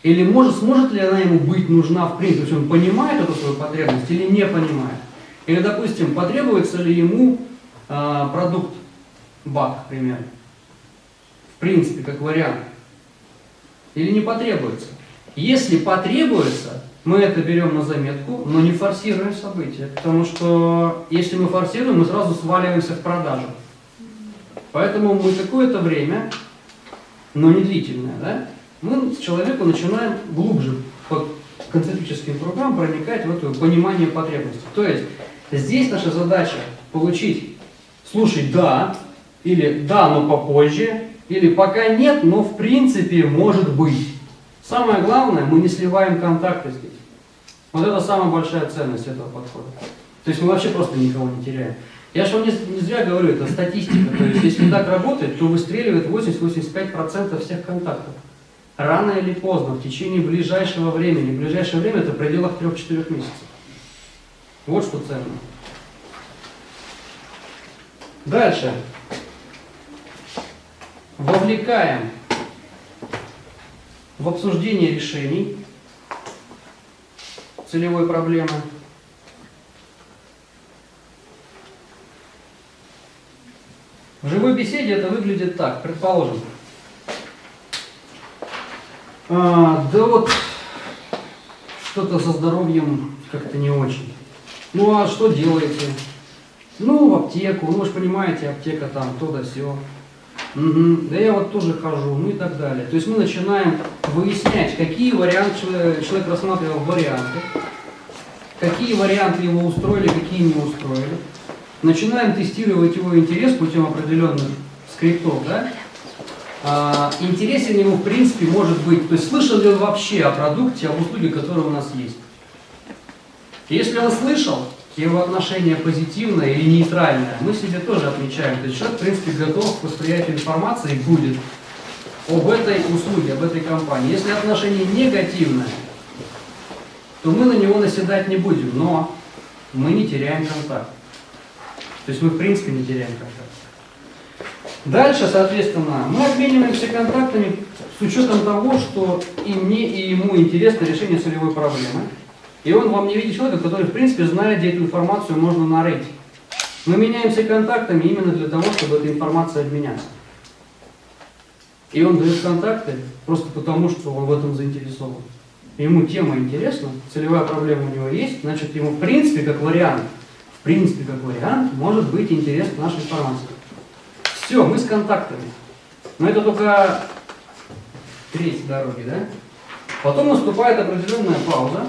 Или может, сможет ли она ему быть нужна в принципе, то есть он понимает эту свою потребность или не понимает? Или, допустим, потребуется ли ему э, продукт БАК, к примеру? В принципе, как вариант. Или не потребуется? Если потребуется, мы это берем на заметку, но не форсируем события. Потому что если мы форсируем, мы сразу сваливаемся в продажу. Поэтому мы какое-то время, но не длительное, да, мы с человеку начинаем глубже по концентрическим кругам проникать в это понимание потребностей. То есть здесь наша задача получить, слушай, да, или да, но попозже, или пока нет, но в принципе может быть. Самое главное, мы не сливаем контакты здесь. Вот это самая большая ценность этого подхода. То есть мы вообще просто никого не теряем. Я же вам не, не зря говорю, это статистика. То есть если так работает, то выстреливает 80-85% всех контактов. Рано или поздно, в течение ближайшего времени. Ближайшее время это в пределах 3-4 месяцев. Вот что ценно. Дальше. Вовлекаем в обсуждение решений целевой проблемы. В живой беседе это выглядит так, предположим. А, да вот что-то со здоровьем как-то не очень. Ну а что делаете? Ну, в аптеку, ну вы же понимаете, аптека там, то да сё. Мгм. Да я вот тоже хожу, ну и так далее. То есть мы начинаем выяснять, какие варианты человек рассматривал варианты, какие варианты его устроили, какие не устроили. Начинаем тестировать его интерес путем определенных скриптов, да? А, интересен ему в принципе может быть, то есть слышал ли он вообще о продукте, об услуге, которая у нас есть. Если он слышал, его отношение позитивное или нейтральное, мы себе тоже отмечаем. То есть человек, в принципе, готов к восприятию информации будет об этой услуге, об этой компании. Если отношение негативное, то мы на него наседать не будем, но мы не теряем контакт. То есть мы, в принципе, не теряем контакт. Дальше, соответственно, мы обмениваемся контактами с учетом того, что и мне, и ему интересно решение целевой проблемы. И он вам не видит человека, который, в принципе, знает, где эту информацию можно нарыть. Мы меняемся контактами именно для того, чтобы эта информация обменяться. И он дает контакты просто потому, что он в этом заинтересован. ему тема интересна, целевая проблема у него есть, значит, ему в принципе, как вариант, в принципе, как вариант, может быть интересна наша информация. Все, мы с контактами. Но это только треть дороги, да? Потом наступает определенная пауза.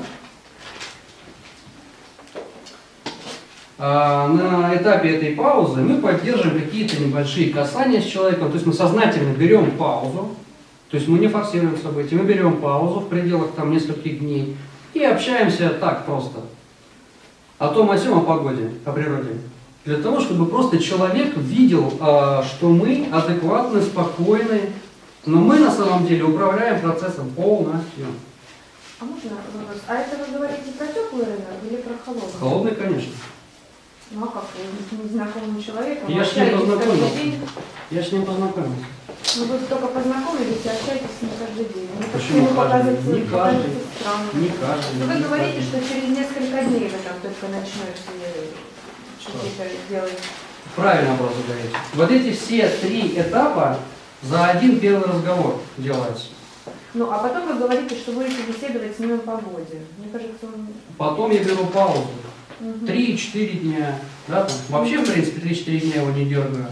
На этапе этой паузы мы поддерживаем какие-то небольшие касания с человеком, то есть мы сознательно берем паузу, то есть мы не форсируем события, мы берем паузу в пределах там нескольких дней и общаемся так просто. О том, о сем, о погоде, о природе. Для того, чтобы просто человек видел, а, что мы адекватны, спокойны, но мы на самом деле управляем процессом полностью. А можно вопрос? А это вы говорите про теплый рынок или про холодный? Холодный, конечно. Ну а как с незнакомым человеком Я с ним познакомился. Я с ним познакомился. Ну вы только познакомились и общаетесь с ним каждый день. Кажется, Почему ему каждый? Не каждый. Не каждый. Ну, вы не говорите, каждый. что через несколько дней вы там только начнете какие-то делать. Правильно вопрос задаете. Вот эти все три этапа за один первый разговор делаются. Ну, а потом вы говорите, что будете беседовать с ним о погоде. Мне кажется, он... Потом я беру паузу. Мгм. 3-4 дня. Да, там. Вообще, в принципе, 3-4 дня его не дергаю.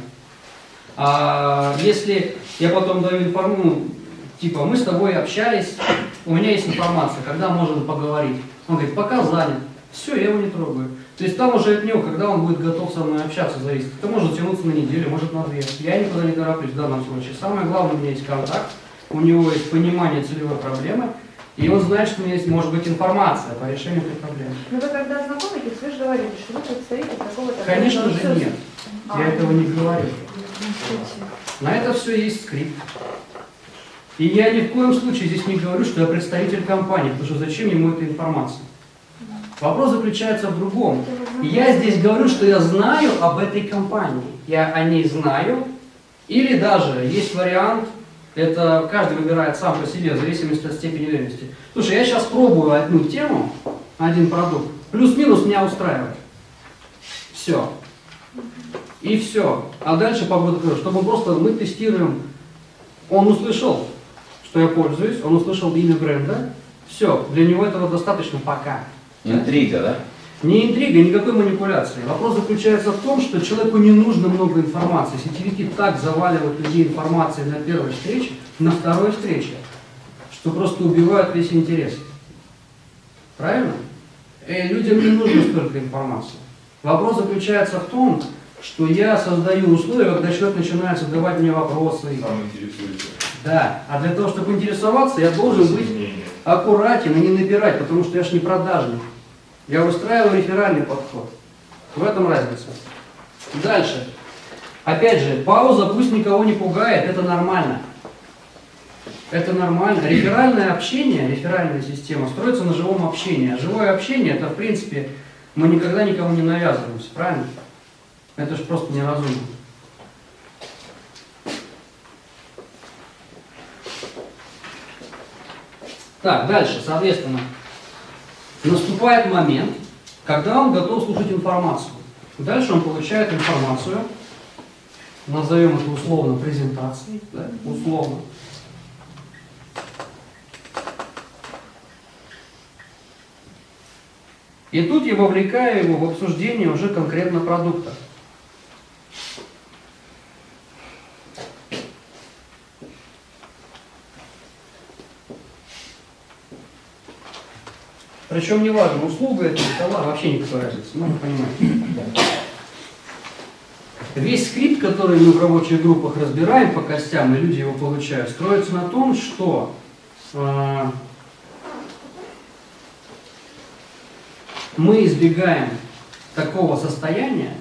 А если я потом даю информацию, ну, типа, мы с тобой общались, у меня есть информация, когда можем поговорить. Он говорит, пока занят. Все, я его не трогаю. То есть там уже от него, когда он будет готов со мной общаться, зависит. Это может тянуться на неделю, может на две. Я никуда не тороплюсь в данном случае. Самое главное, у меня есть контакт, у него есть понимание целевой проблемы, и он знает, что у меня есть, может быть, информация по решению этой проблемы. Но вы когда знакомитесь, вы же говорите, что вы представитель какого-то... Конечно же организации. нет. А. Я этого не говорю. На это все есть скрипт. И я ни в коем случае здесь не говорю, что я представитель компании, потому что зачем ему эта информация? Вопрос заключается в другом. И Я здесь говорю, что я знаю об этой компании. Я о ней знаю. Или даже есть вариант, это каждый выбирает сам по себе, в зависимости от степени уверенности. Слушай, я сейчас пробую одну тему, один продукт, плюс-минус меня устраивает. Все. И все. А дальше говорю, чтобы просто мы тестируем. Он услышал, что я пользуюсь, он услышал имя бренда. Все, для него этого достаточно пока. Интрига, да? Не интрига, никакой манипуляции. Вопрос заключается в том, что человеку не нужно много информации. Сетевики так заваливают людей информацией на первой встрече, на второй встрече, что просто убивают весь интерес. Правильно? И людям не нужно столько информации. Вопрос заключается в том, что я создаю условия, когда человек начинает задавать мне вопросы. Сам интересуется. Да, а для того, чтобы интересоваться, я должен быть аккуратен и не набирать, потому что я ж не продажник. Я выстраиваю реферальный подход. В этом разница. Дальше. Опять же, пауза пусть никого не пугает, это нормально. Это нормально. Реферальное общение, реферальная система строится на живом общении. А живое общение, это в принципе, мы никогда никому не навязываемся, правильно? Это же просто неразумно. Так, дальше, соответственно, наступает момент, когда он готов слушать информацию. Дальше он получает информацию, назовем это условно презентацией, да, условно. И тут я вовлекаю его в обсуждение уже конкретно продукта. Причем неважно, услуга это товар, вообще никакой разницы, ну вы понимаете. Весь скрипт, который мы в рабочих группах разбираем по костям, и люди его получают, строится на том, что э, мы избегаем такого состояния,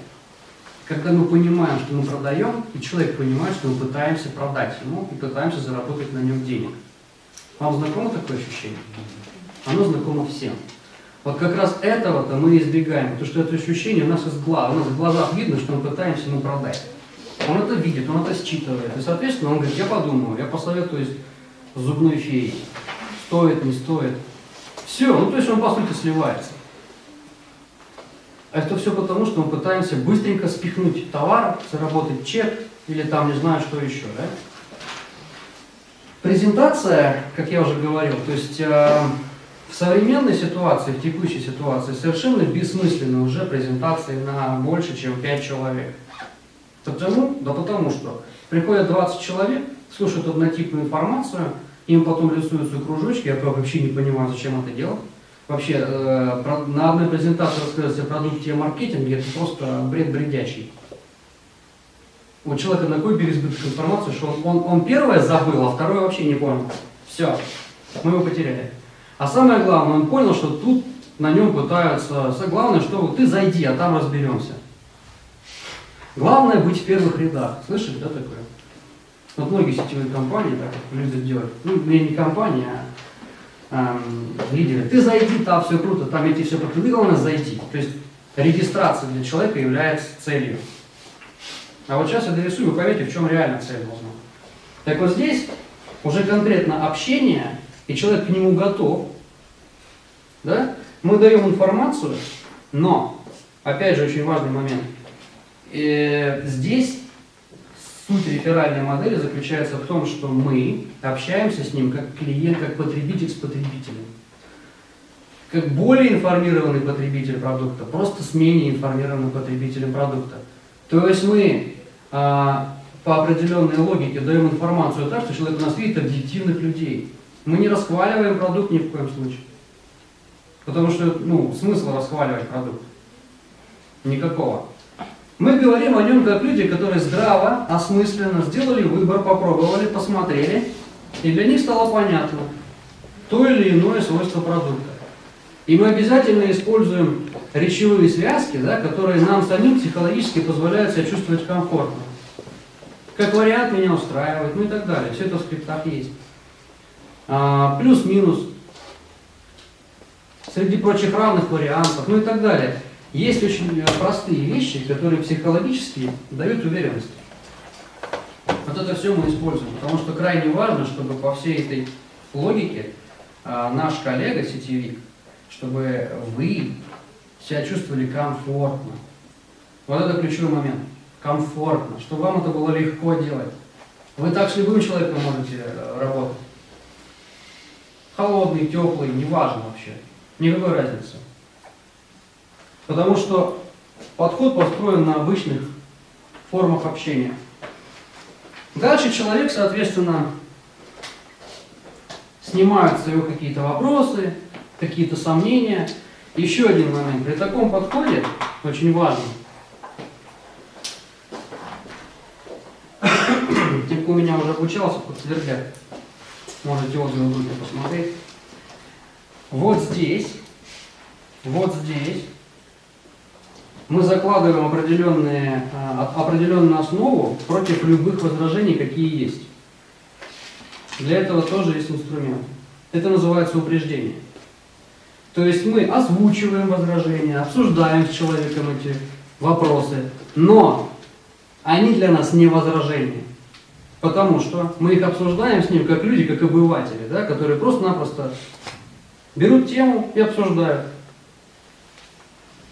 когда мы понимаем, что мы продаем, и человек понимает, что мы пытаемся продать ему и пытаемся заработать на нем денег. Вам знакомо такое ощущение? Оно знакомо всем. Вот как раз этого-то мы избегаем, потому что это ощущение у нас из глаз, у нас в глазах видно, что мы пытаемся ему продать. Он это видит, он это считывает. И, соответственно, он говорит, я подумаю, я посоветуюсь зубной феей. Стоит, не стоит. Все, ну то есть он по сути сливается. А это все потому, что мы пытаемся быстренько спихнуть товар, заработать чек или там не знаю что еще, да? Презентация, как я уже говорил, то есть э, в современной ситуации, в текущей ситуации, совершенно бессмысленны уже презентации на больше, чем 5 человек. Почему? Да потому что приходят 20 человек, слушают однотипную информацию, им потом рисуются кружочки, я вообще не понимаю, зачем это делать. Вообще, э, на одной презентации рассказывать о продукте и маркетинге, это просто бред бредячий. У человека такой переизбыток информации, что он, он, он первое забыл, а второе вообще не понял. Все, мы его потеряли. А самое главное, он понял, что тут на нем пытаются... Главное, что ты зайди, а там разберемся. Главное быть в первых рядах. Слышали, да, такое? Вот многие сетевые компании так любят делать. Ну, не компании, а эм, лидеры. Ты зайди, там все круто, там эти все круто. Ты главное зайди. То есть регистрация для человека является целью. А вот сейчас я дорисую, вы поймете, в чем реально цель должна. Так вот здесь уже конкретно общение, и человек к нему готов. Да? Мы даем информацию, но, опять же, очень важный момент. Э, здесь суть реферальной модели заключается в том, что мы общаемся с ним как клиент, как потребитель с потребителем. Как более информированный потребитель продукта, просто с менее информированным потребителем продукта. То есть мы а, по определенной логике даем информацию так, что человек у нас видит объективных людей. Мы не расхваливаем продукт ни в коем случае. Потому что, ну, смысл расхваливать продукт? Никакого. Мы говорим о нем как люди, которые здраво, осмысленно сделали выбор, попробовали, посмотрели, и для них стало понятно то или иное свойство продукта. И мы обязательно используем речевые связки, да, которые нам самим психологически позволяют себя чувствовать комфортно. Как вариант меня устраивает, ну и так далее. Все это в скриптах есть. А, Плюс-минус. Среди прочих равных вариантов, ну и так далее. Есть очень э, простые вещи, которые психологически дают уверенность. Вот это все мы используем, потому что крайне важно, чтобы по всей этой логике а, наш коллега, сетевик, чтобы вы себя чувствовали комфортно. Вот это ключевой момент. Комфортно, чтобы вам это было легко делать. Вы так с любым человеком можете э, работать. Холодный, теплый, неважно вообще. Никакой разницы. Потому что подход построен на обычных формах общения. Дальше человек, соответственно, снимает с какие-то вопросы, какие-то сомнения. Еще один момент. При таком подходе, очень важно, [COUGHS] Типа у меня уже обучался под Свердяк. Можете отзывы группе посмотреть. Вот здесь, вот здесь мы закладываем определенные, а, определенную основу против любых возражений, какие есть. Для этого тоже есть инструмент. Это называется упреждение. То есть мы озвучиваем возражения, обсуждаем с человеком эти вопросы, но они для нас не возражения. Потому что мы их обсуждаем с ним как люди, как обыватели, да, которые просто-напросто берут тему и обсуждают.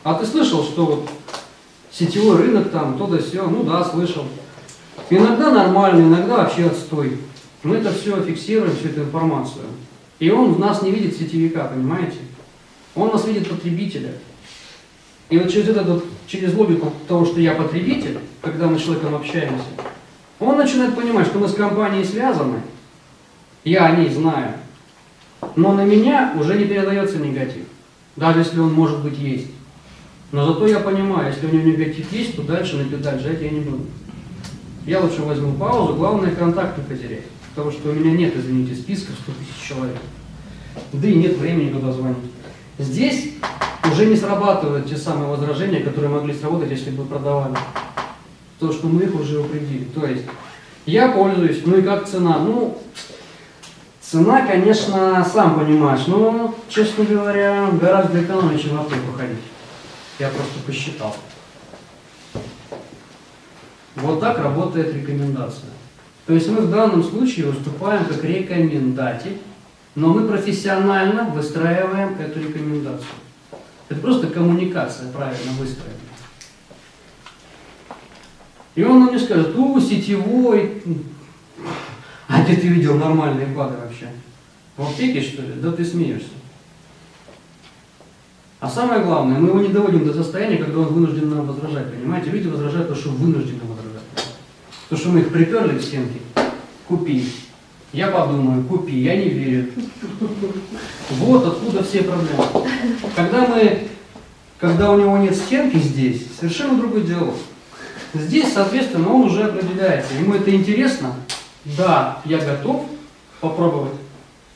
А ты слышал, что вот сетевой рынок там, то да все, ну да, слышал. Иногда нормально, иногда вообще отстой. Мы это все фиксируем, всю эту информацию. И он в нас не видит сетевика, понимаете? Он нас видит потребителя. И вот через, этот, через логику того, что я потребитель, когда мы с человеком общаемся, он начинает понимать, что мы с компанией связаны, я о ней знаю, но на меня уже не передается негатив, даже если он может быть есть. Но зато я понимаю, если у него негатив есть, то дальше на педаль жать я не буду. Я лучше возьму паузу, главное контакт не потерять. Потому что у меня нет, извините, списка 100 тысяч человек. Да и нет времени туда звонить. Здесь уже не срабатывают те самые возражения, которые могли сработать, если бы продавали. То, что мы их уже упредили. То есть, я пользуюсь, ну и как цена? Ну, цена, конечно, сам понимаешь, но, честно говоря, гораздо экономнее, чем в аптеку ходить. Я просто посчитал. Вот так работает рекомендация. То есть мы в данном случае выступаем как рекомендатель, но мы профессионально выстраиваем эту рекомендацию. Это просто коммуникация правильно выстроена. И он нам не скажет, у, сетевой, А где ты видел нормальные БАДы вообще? В аптеке, что ли? Да ты смеешься. А самое главное, мы его не доводим до состояния, когда он вынужден нам возражать. Понимаете? Люди возражают, потому что вынуждены возражать. Потому что мы их приперли к стенке. Купи. Я подумаю, купи, я не верю. Вот откуда все проблемы. Когда мы, когда у него нет стенки здесь, совершенно другой диалог. Здесь, соответственно, он уже определяется. Ему это интересно? Да, я готов попробовать,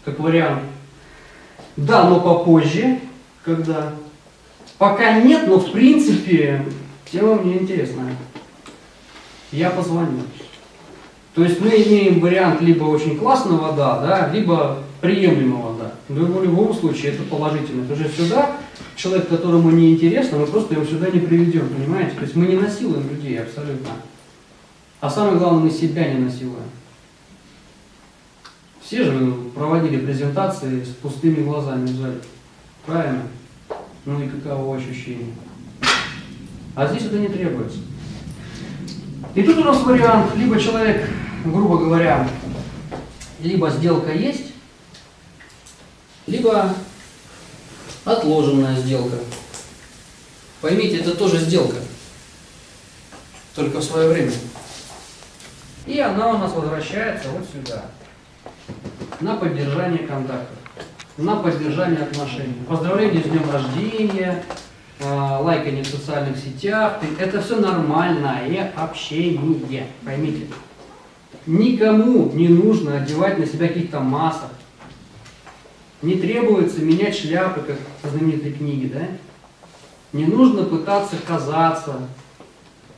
как вариант. Да, но попозже, когда. Пока нет, но в принципе тема мне интересная. Я позвоню. То есть мы имеем вариант либо очень классного да, да, либо приемлемого да. Но в любом случае это положительно. Потому что сюда человек, которому не интересно, мы просто его сюда не приведем, понимаете? То есть мы не насилуем людей абсолютно. А самое главное, мы себя не насилуем. Все же проводили презентации с пустыми глазами в зале. Правильно? Ну и каково ощущение? А здесь это не требуется. И тут у нас вариант, либо человек, грубо говоря, либо сделка есть, либо отложенная сделка. Поймите, это тоже сделка, только в свое время. И она у нас возвращается вот сюда, на поддержание контактов, на поддержание отношений. Поздравления с днем рождения, э, лайкание в социальных сетях. Это все нормальное общение, поймите. Никому не нужно одевать на себя каких-то масок. Не требуется менять шляпы, как в знаменитой книге, да? Не нужно пытаться казаться,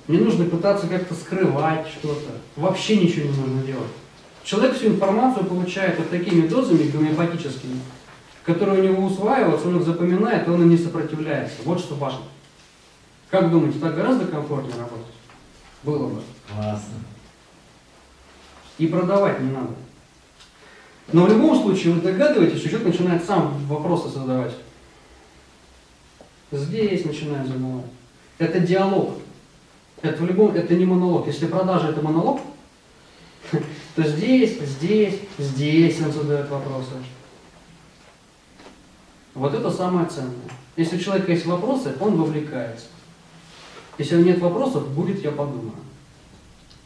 не нужно пытаться как-то скрывать что-то. Вообще ничего не нужно делать. Человек всю информацию получает вот такими дозами гомеопатическими, которые у него усваиваются, он их запоминает, и он им не сопротивляется. Вот что важно. Как думаете, так гораздо комфортнее работать? Было бы. Классно. И продавать не надо. Но в любом случае вы догадываетесь, человек начинает сам вопросы задавать. Здесь начинает задавать. Это диалог. Это в любом, это не монолог. Если продажа это монолог, [LAUGHS] то здесь, здесь, здесь он задает вопросы. Вот это самое ценное. Если у человека есть вопросы, он вовлекается. Если нет вопросов, будет я подумаю.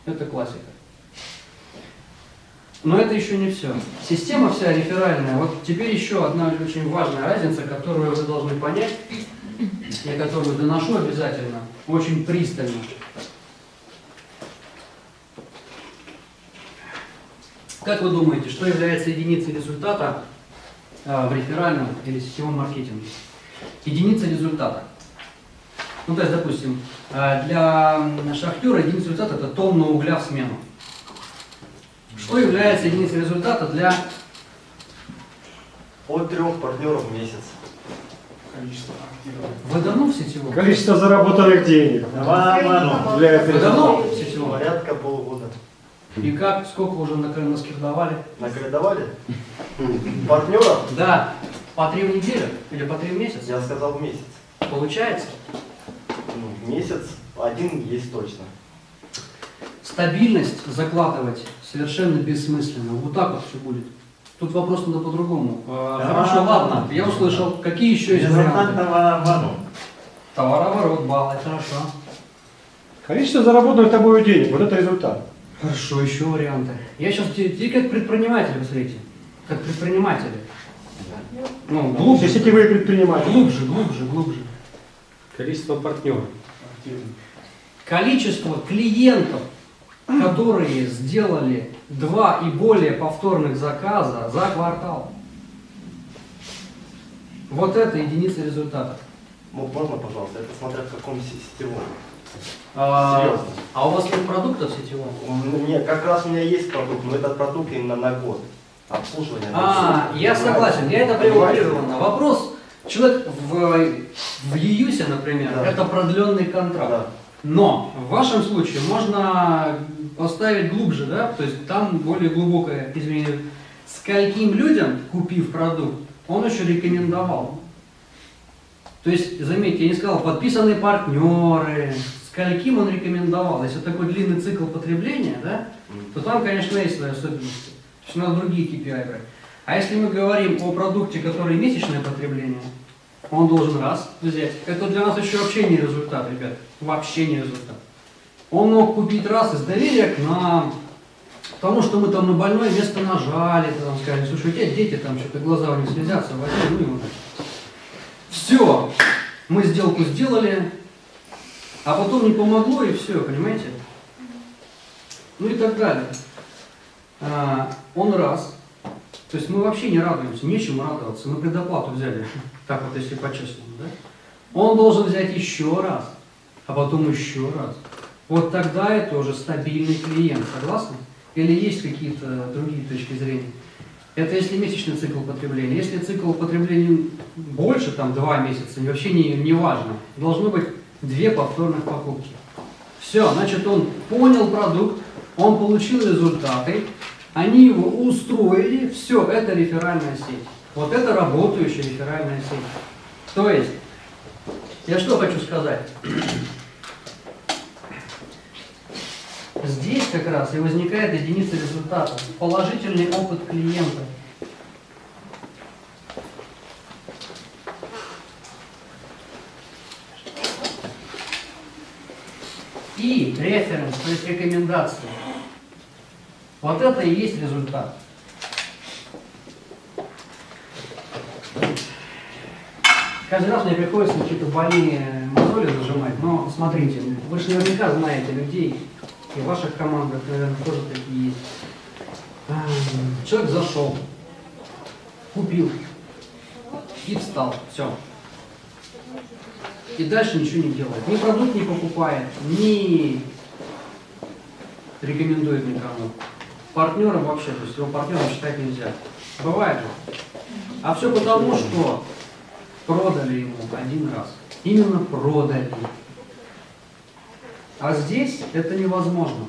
Это классика. Но это еще не все. Система вся реферальная. Вот теперь еще одна очень важная разница, которую вы должны понять, я которую доношу обязательно, очень пристально. Как вы думаете, что является единицей результата э, в реферальном или сетевом маркетинге? Единица результата. Ну, то есть, допустим, э, для шахтера единица результата это тонна угля в смену. Что является единицей результата для От трех партнеров в месяц. Вы давно в сетевом? Количество заработанных денег Давай обману. является Вы давно результатом. в сетевом? Порядка полугода. И как, сколько уже на- наскирдовали? Наколедовали? Партнеров? Да, по три в неделю или по три в месяц? Я сказал в месяц. Получается? Ну, в месяц один есть точно. Стабильность закладывать совершенно бессмысленно. Вот так вот все будет. Тут вопрос надо по-другому. Да. Хорошо, ладно. Я услышал, какие еще есть Результат варианты? обману. Товарооборот, баллы, хорошо. Количество заработанных тобой денег, вот это результат. Хорошо, еще варианты. Я сейчас те, те как предприниматели, посмотрите. Как предприниматели. Ну, Лучше глубже, сетевые предприниматели. глубже, глубже, глубже. Количество партнеров. Количество клиентов, которые сделали два и более повторных заказа за квартал. Вот это единица результата. Ну, Можно, пожалуйста, это смотря в каком се- сетевом. А, Серьезно. а у вас нет продуктов сетевого? Ну, Нет, как раз у меня есть продукт, но этот продукт именно на год. Обслуживание. А, я согласен, я это привел прервано. Вопрос, человек в, в ЕЮСе, например, Да. это продленный контракт. Да. Но в вашем случае можно поставить глубже, да, то есть там более глубокое изменение. Скольким людям, купив продукт, он еще рекомендовал. То есть, заметьте, я не сказал, подписанные партнеры, скольким он рекомендовал. Если такой длинный цикл потребления, да, то там, конечно, есть свои особенности. есть надо другие KPI брать. А если мы говорим о продукте, который месячное потребление, он должен раз взять. Это для нас еще вообще не результат, ребят. Вообще не результат. Он мог купить раз из доверия к нам, потому что мы там на больное место нажали, там сказали, слушай, у тебя дети там что-то глаза у них слезятся, возьми, ну ему. Все, мы сделку сделали, а потом не помогло и все, понимаете? Ну и так далее. А, он раз. То есть мы вообще не радуемся, нечему радоваться. Мы предоплату взяли, [LAUGHS] так вот если по-честному, да? Он должен взять еще раз, а потом еще раз. Вот тогда это уже стабильный клиент, согласны? Или есть какие-то другие точки зрения? Это если месячный цикл потребления. Если цикл потребления больше, там, два месяца, вообще не, не важно. Должно быть две повторных покупки. Все, значит, он понял продукт, он получил результаты, они его устроили, все, это реферальная сеть. Вот это работающая реферальная сеть. То есть, я что хочу сказать? [CLEARS THROAT] Здесь как раз и возникает единица результата. Положительный опыт клиента. И референс, то есть рекомендации. Вот это и есть результат. Каждый раз мне приходится какие-то больные мозоли зажимать, но смотрите, вы же наверняка знаете людей, и в ваших командах, наверное, тоже такие есть. Ам, Человек зашел, купил и встал, все. И дальше ничего не делает. Ни продукт не покупает, ни рекомендует никому. Партнером вообще, то есть его партнером считать нельзя. Бывает же. А все потому, что продали ему один раз. Именно продали. А здесь это невозможно.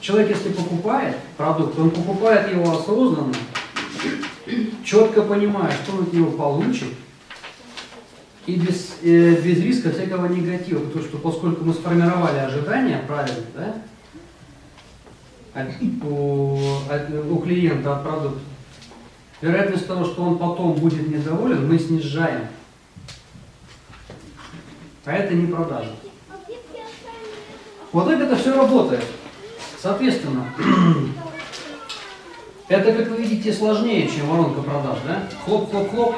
Человек, если покупает продукт, он покупает его осознанно, четко понимая, что он от него получит, и без, э, без риска всякого негатива, потому что поскольку мы сформировали ожидания правильно, да, у, у клиента от продукта, вероятность того, что он потом будет недоволен, мы снижаем. А это не продажа. Вот так это все работает. Соответственно, [CLEARS THROAT] это, как вы видите, сложнее, чем воронка продаж, да? Хлоп-хлоп-хлоп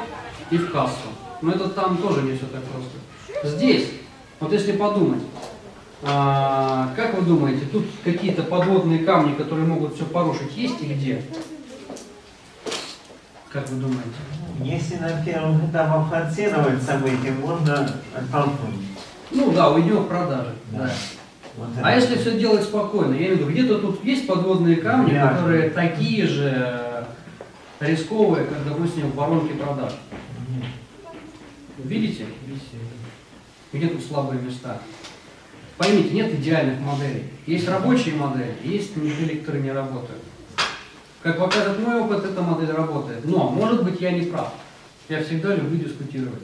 и в кассу. Но это там тоже не все так просто. Здесь, вот если подумать, а, как вы думаете, тут какие-то подводные камни, которые могут все порушить, есть и где? Как вы думаете? Если на первом этапе форсировать события, можно оттолкнуть. Ну да, уйдем в продажи. Да. Да. Вот А это. если все делать спокойно, я имею в виду, где-то тут есть подводные камни, Да. которые такие же рисковые, как, допустим, в воронке продаж. Нет. Видите? Где тут слабые места? Поймите, нет идеальных моделей. Есть рабочие модели, есть модели, которые не работают. Как показывает мой опыт, эта модель работает. Но, может быть, я не прав. Я всегда люблю дискутировать.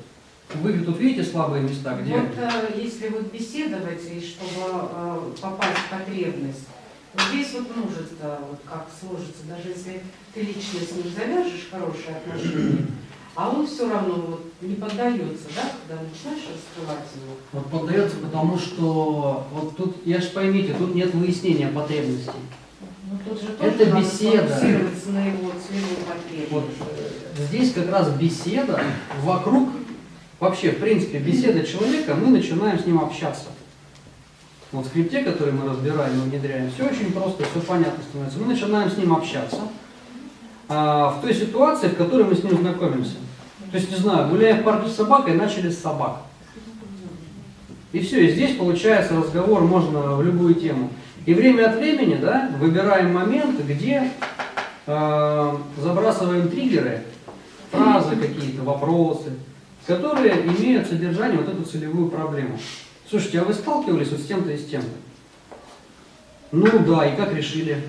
Вы тут видите слабые места, где Вот э, если вот беседовать, и чтобы э, попасть в потребность, вот здесь вот может э, вот как сложится, даже если ты лично с ним завяжешь хорошие отношения, а он все равно вот не поддается, да, когда начинаешь раскрывать его. Вот поддается, потому что вот тут, я ж поймите, тут нет выяснения потребностей. Ну, тут же Это тоже беседа. на его. Вот здесь как раз беседа вокруг, вообще, в принципе, беседа человека, мы начинаем с ним общаться. Вот в скрипте, который мы разбираем и внедряем, все очень просто, все понятно становится. Мы начинаем с ним общаться а, в той ситуации, в которой мы с ним знакомимся. То есть, не знаю, гуляя в парке с собакой, начали с собак. И все, и здесь получается разговор можно в любую тему. И время от времени, да, выбираем моменты, где э, забрасываем триггеры, фразы какие-то, вопросы, которые имеют содержание вот эту целевую проблему. Слушайте, а вы сталкивались вот с тем-то и с тем-то? Ну да, и как решили?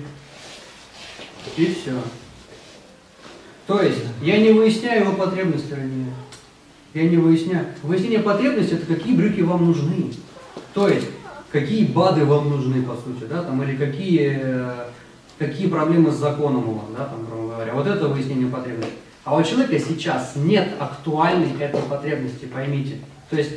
И все. То есть, я не выясняю его потребности ранее. Я не выясняю. Выяснение потребностей это какие брюки вам нужны. То есть, какие БАДы вам нужны, по сути, да, там, или какие какие проблемы с законом у вас, да, там, грубо говоря. Вот это выяснение потребностей. А у человека сейчас нет актуальной этой потребности, поймите. То есть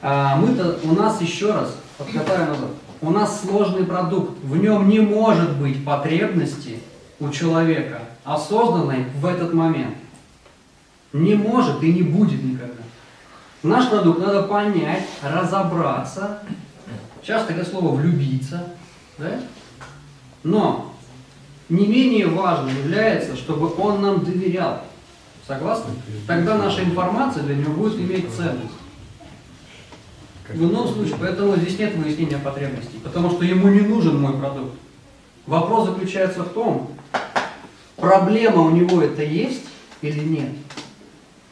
а, мы-то, у нас еще раз, откатаю назад, у нас сложный продукт, в нем не может быть потребности у человека, осознанной в этот момент. Не может и не будет никогда. Наш продукт надо понять, разобраться, сейчас такое слово влюбиться, да? но не менее важно является, чтобы он нам доверял. Согласны? Тогда наша информация для него будет иметь ценность. В ином случае, поэтому здесь нет выяснения потребностей, потому что ему не нужен мой продукт. Вопрос заключается в том, проблема у него это есть или нет.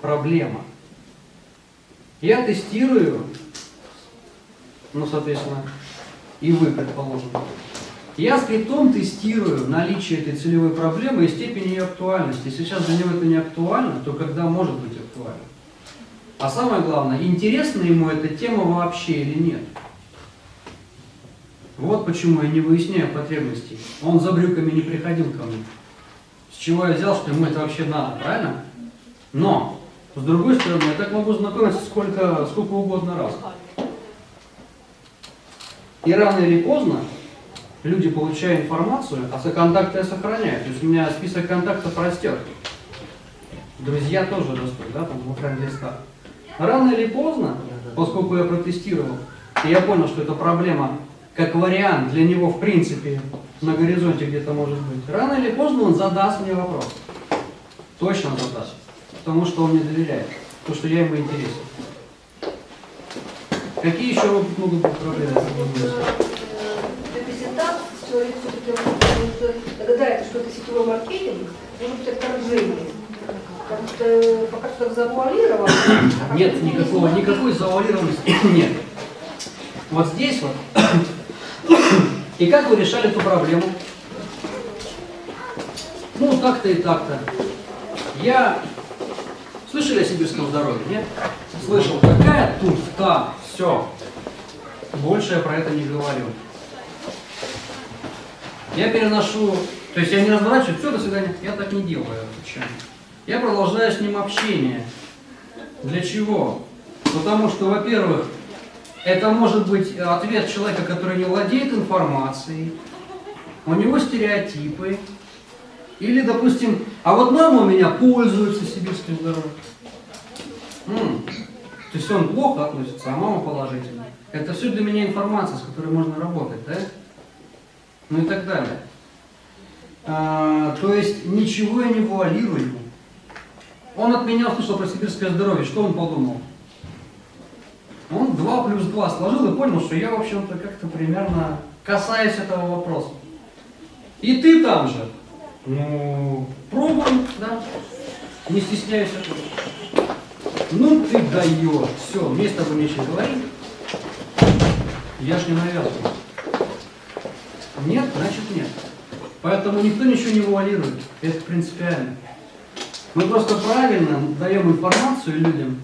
Проблема. Я тестирую, ну, соответственно, и вы, предположим. Я скриптом тестирую наличие этой целевой проблемы и степень ее актуальности. Если сейчас для него это не актуально, то когда может быть актуально? А самое главное, интересна ему эта тема вообще или нет. Вот почему я не выясняю потребностей. Он за брюками не приходил ко мне. С чего я взял, что ему это вообще надо, правильно? Но, с другой стороны, я так могу знакомиться сколько, сколько угодно раз. И рано или поздно люди, получая информацию, а контакты я сохраняю. То есть у меня список контактов растет. Друзья тоже растут, да, там в френд-листах. Рано или поздно, поскольку я протестировал, и я понял, что эта проблема как вариант для него в принципе на горизонте где-то может быть, рано или поздно он задаст мне вопрос. Точно задаст. Потому что он мне доверяет. Потому что я ему интересен. Какие еще могут быть проблемы? Репрезентант, человек все-таки догадается, что это сетевой маркетинг, может быть отторжение. Потому что пока что завуалировано. а Нет, никакого, никакой завуалированности нет. Вот здесь вот. И как вы решали эту проблему? Ну, так-то и так-то. Я... Слышали о сибирском здоровье, нет? Слышал. Какая туфта? Все. Больше я про это не говорю. Я переношу... То есть я не разворачиваю, все, до свидания. Я так не делаю. Почему? Я продолжаю с ним общение. Для чего? Потому что, во-первых, это может быть ответ человека, который не владеет информацией, у него стереотипы, или, допустим, а вот мама у меня пользуется сибирским здоровьем. М, То есть он плохо относится, а мама положительно. Это все для меня информация, с которой можно работать, да? Ну и так далее. А, то есть ничего я не вуалирую. Он от меня услышал про сибирское здоровье, что он подумал? Он 2 плюс 2 сложил и понял, что я, в общем-то, как-то примерно касаюсь этого вопроса. И ты там же. Ну, пробуй, да. Не стесняйся. Ну ты даешь. Все, мне с тобой нечего говорить. Я ж не навязываю. Нет, значит нет. Поэтому никто ничего не вуалирует. Это принципиально. Мы просто правильно даем информацию людям,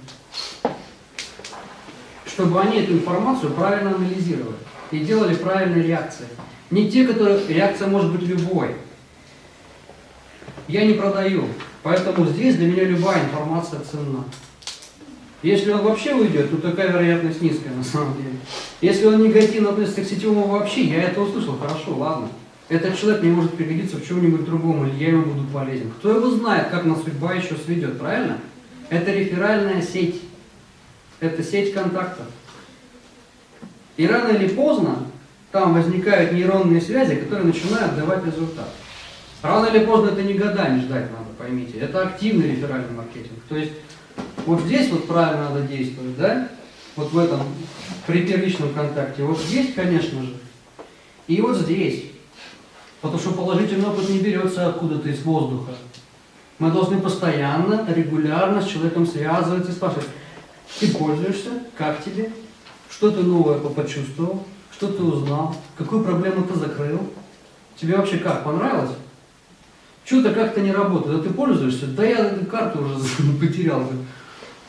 чтобы они эту информацию правильно анализировали и делали правильные реакции. Не те, которые... Реакция может быть любой. Я не продаю, поэтому здесь для меня любая информация ценна. Если он вообще уйдет, то такая вероятность низкая [LAUGHS] на самом деле. Если он негативно относится к сетевому вообще, я это услышал, хорошо, ладно. Этот человек мне может пригодиться в чем-нибудь другом, или я ему буду полезен. Кто его знает, как нас судьба еще сведет, правильно? Это реферальная сеть. Это сеть контактов. И рано или поздно там возникают нейронные связи, которые начинают давать результат. Рано или поздно это не годами ждать надо, поймите. Это активный реферальный маркетинг. То есть вот здесь вот правильно надо действовать, да? Вот в этом, при первичном контакте. Вот здесь, конечно же. И вот здесь. Потому что положительный опыт не берется откуда-то из воздуха. Мы должны постоянно, регулярно с человеком связываться и спрашивать, ты пользуешься, как тебе, что ты новое почувствовал, что ты узнал, какую проблему ты закрыл, тебе вообще как, понравилось? Что-то как-то не работает, а ты пользуешься? Да я карту уже [LAUGHS] потерял.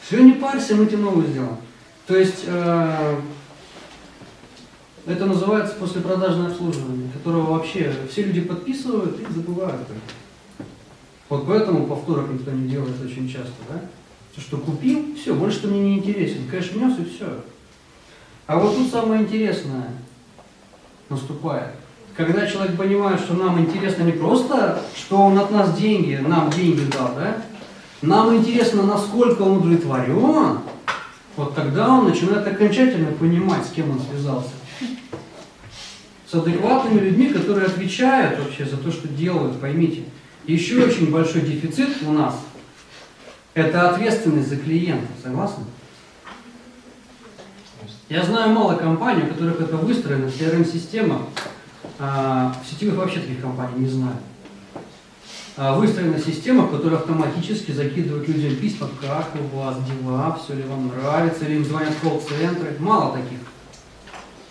Все, не парься, мы тебе новую сделаем. То есть, э, Это называется послепродажное обслуживание, которого вообще все люди подписывают и забывают. Вот поэтому повторок никто не делает очень часто, да? То, что купил, все, больше ты мне не интересен. Кэш внес и все. А вот тут самое интересное наступает. Когда человек понимает, что нам интересно не просто, что он от нас деньги, нам деньги дал, да? Нам интересно, насколько он удовлетворен, вот тогда он начинает окончательно понимать, с кем он связался. С адекватными людьми, которые отвечают вообще за то, что делают, поймите. Еще очень большой дефицит у нас – это ответственность за клиента, согласны? Я знаю мало компаний, у которых это выстроено, CRM-система, а, в сетевых вообще таких компаний не знаю. А, Выстроена система, которая автоматически закидывает людям письма, как у вас дела, все ли вам нравится, или им звонят в колл-центры. Мало таких.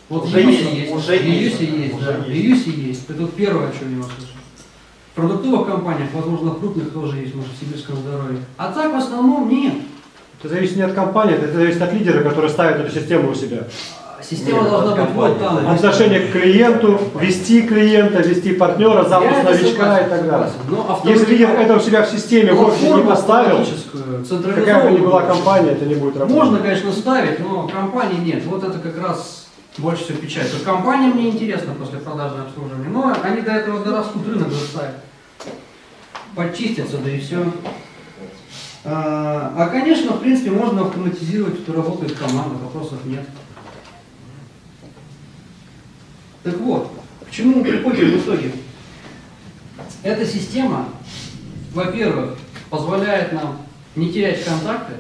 Вот Уже в Юсе есть, есть, уже в Юсе есть, есть, уже да, в есть. Юсе есть. Это вот первое, о чем я услышал. В продуктовых компаниях, возможно, в крупных тоже есть, может, в сибирском здоровье. А так в основном нет. Это зависит не от компании, это зависит от лидера, который ставит эту систему у себя. Система Нет, должна быть вот там. Отношение к клиенту, вести клиента, вести партнера, запуск новичка и так далее. Но Если лидер это у себя в системе в но офисе не поставил, какая бы ни была компания, это не будет работать. Можно, конечно, ставить, но компании нет. Вот это как раз больше всего печаль. То есть компаниям не интересно после продажное обслуживание, но они до этого дорастут, рынок заставят. Почистятся, да и все. А, а, конечно, в принципе, можно автоматизировать, что работает команда, вопросов нет. Так вот, к чему мы приходим в итоге? Эта система, во-первых, позволяет нам не терять контакты.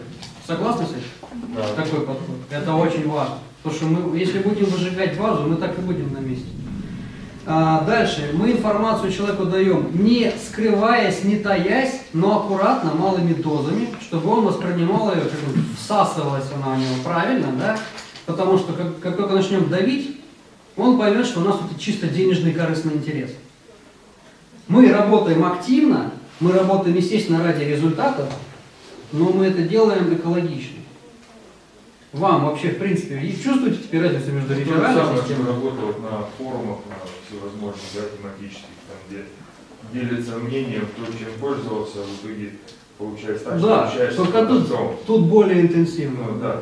Согласны с этим? Да. Такой подход. Это очень важно. Потому что мы, если будем выжигать базу, мы так и будем на месте. А, дальше. Мы информацию человеку даем, не скрываясь, не таясь, но аккуратно, малыми дозами, чтобы он воспринимал ее, как бы всасывалась она у него правильно, да? Потому что как, как только начнем давить, он поймет, что у нас тут чисто денежный корыстный интерес. Мы работаем активно, мы работаем, естественно, ради результатов, но мы это делаем экологично. Вам вообще, в принципе, и чувствуете теперь разницу между То реферальной системой? работают на форумах, на всевозможных, да, тематических, там, где делятся мнением, кто чем пользовался, в итоге получается так, Да, что общаешься только тут, тут более интенсивно. Ну, да.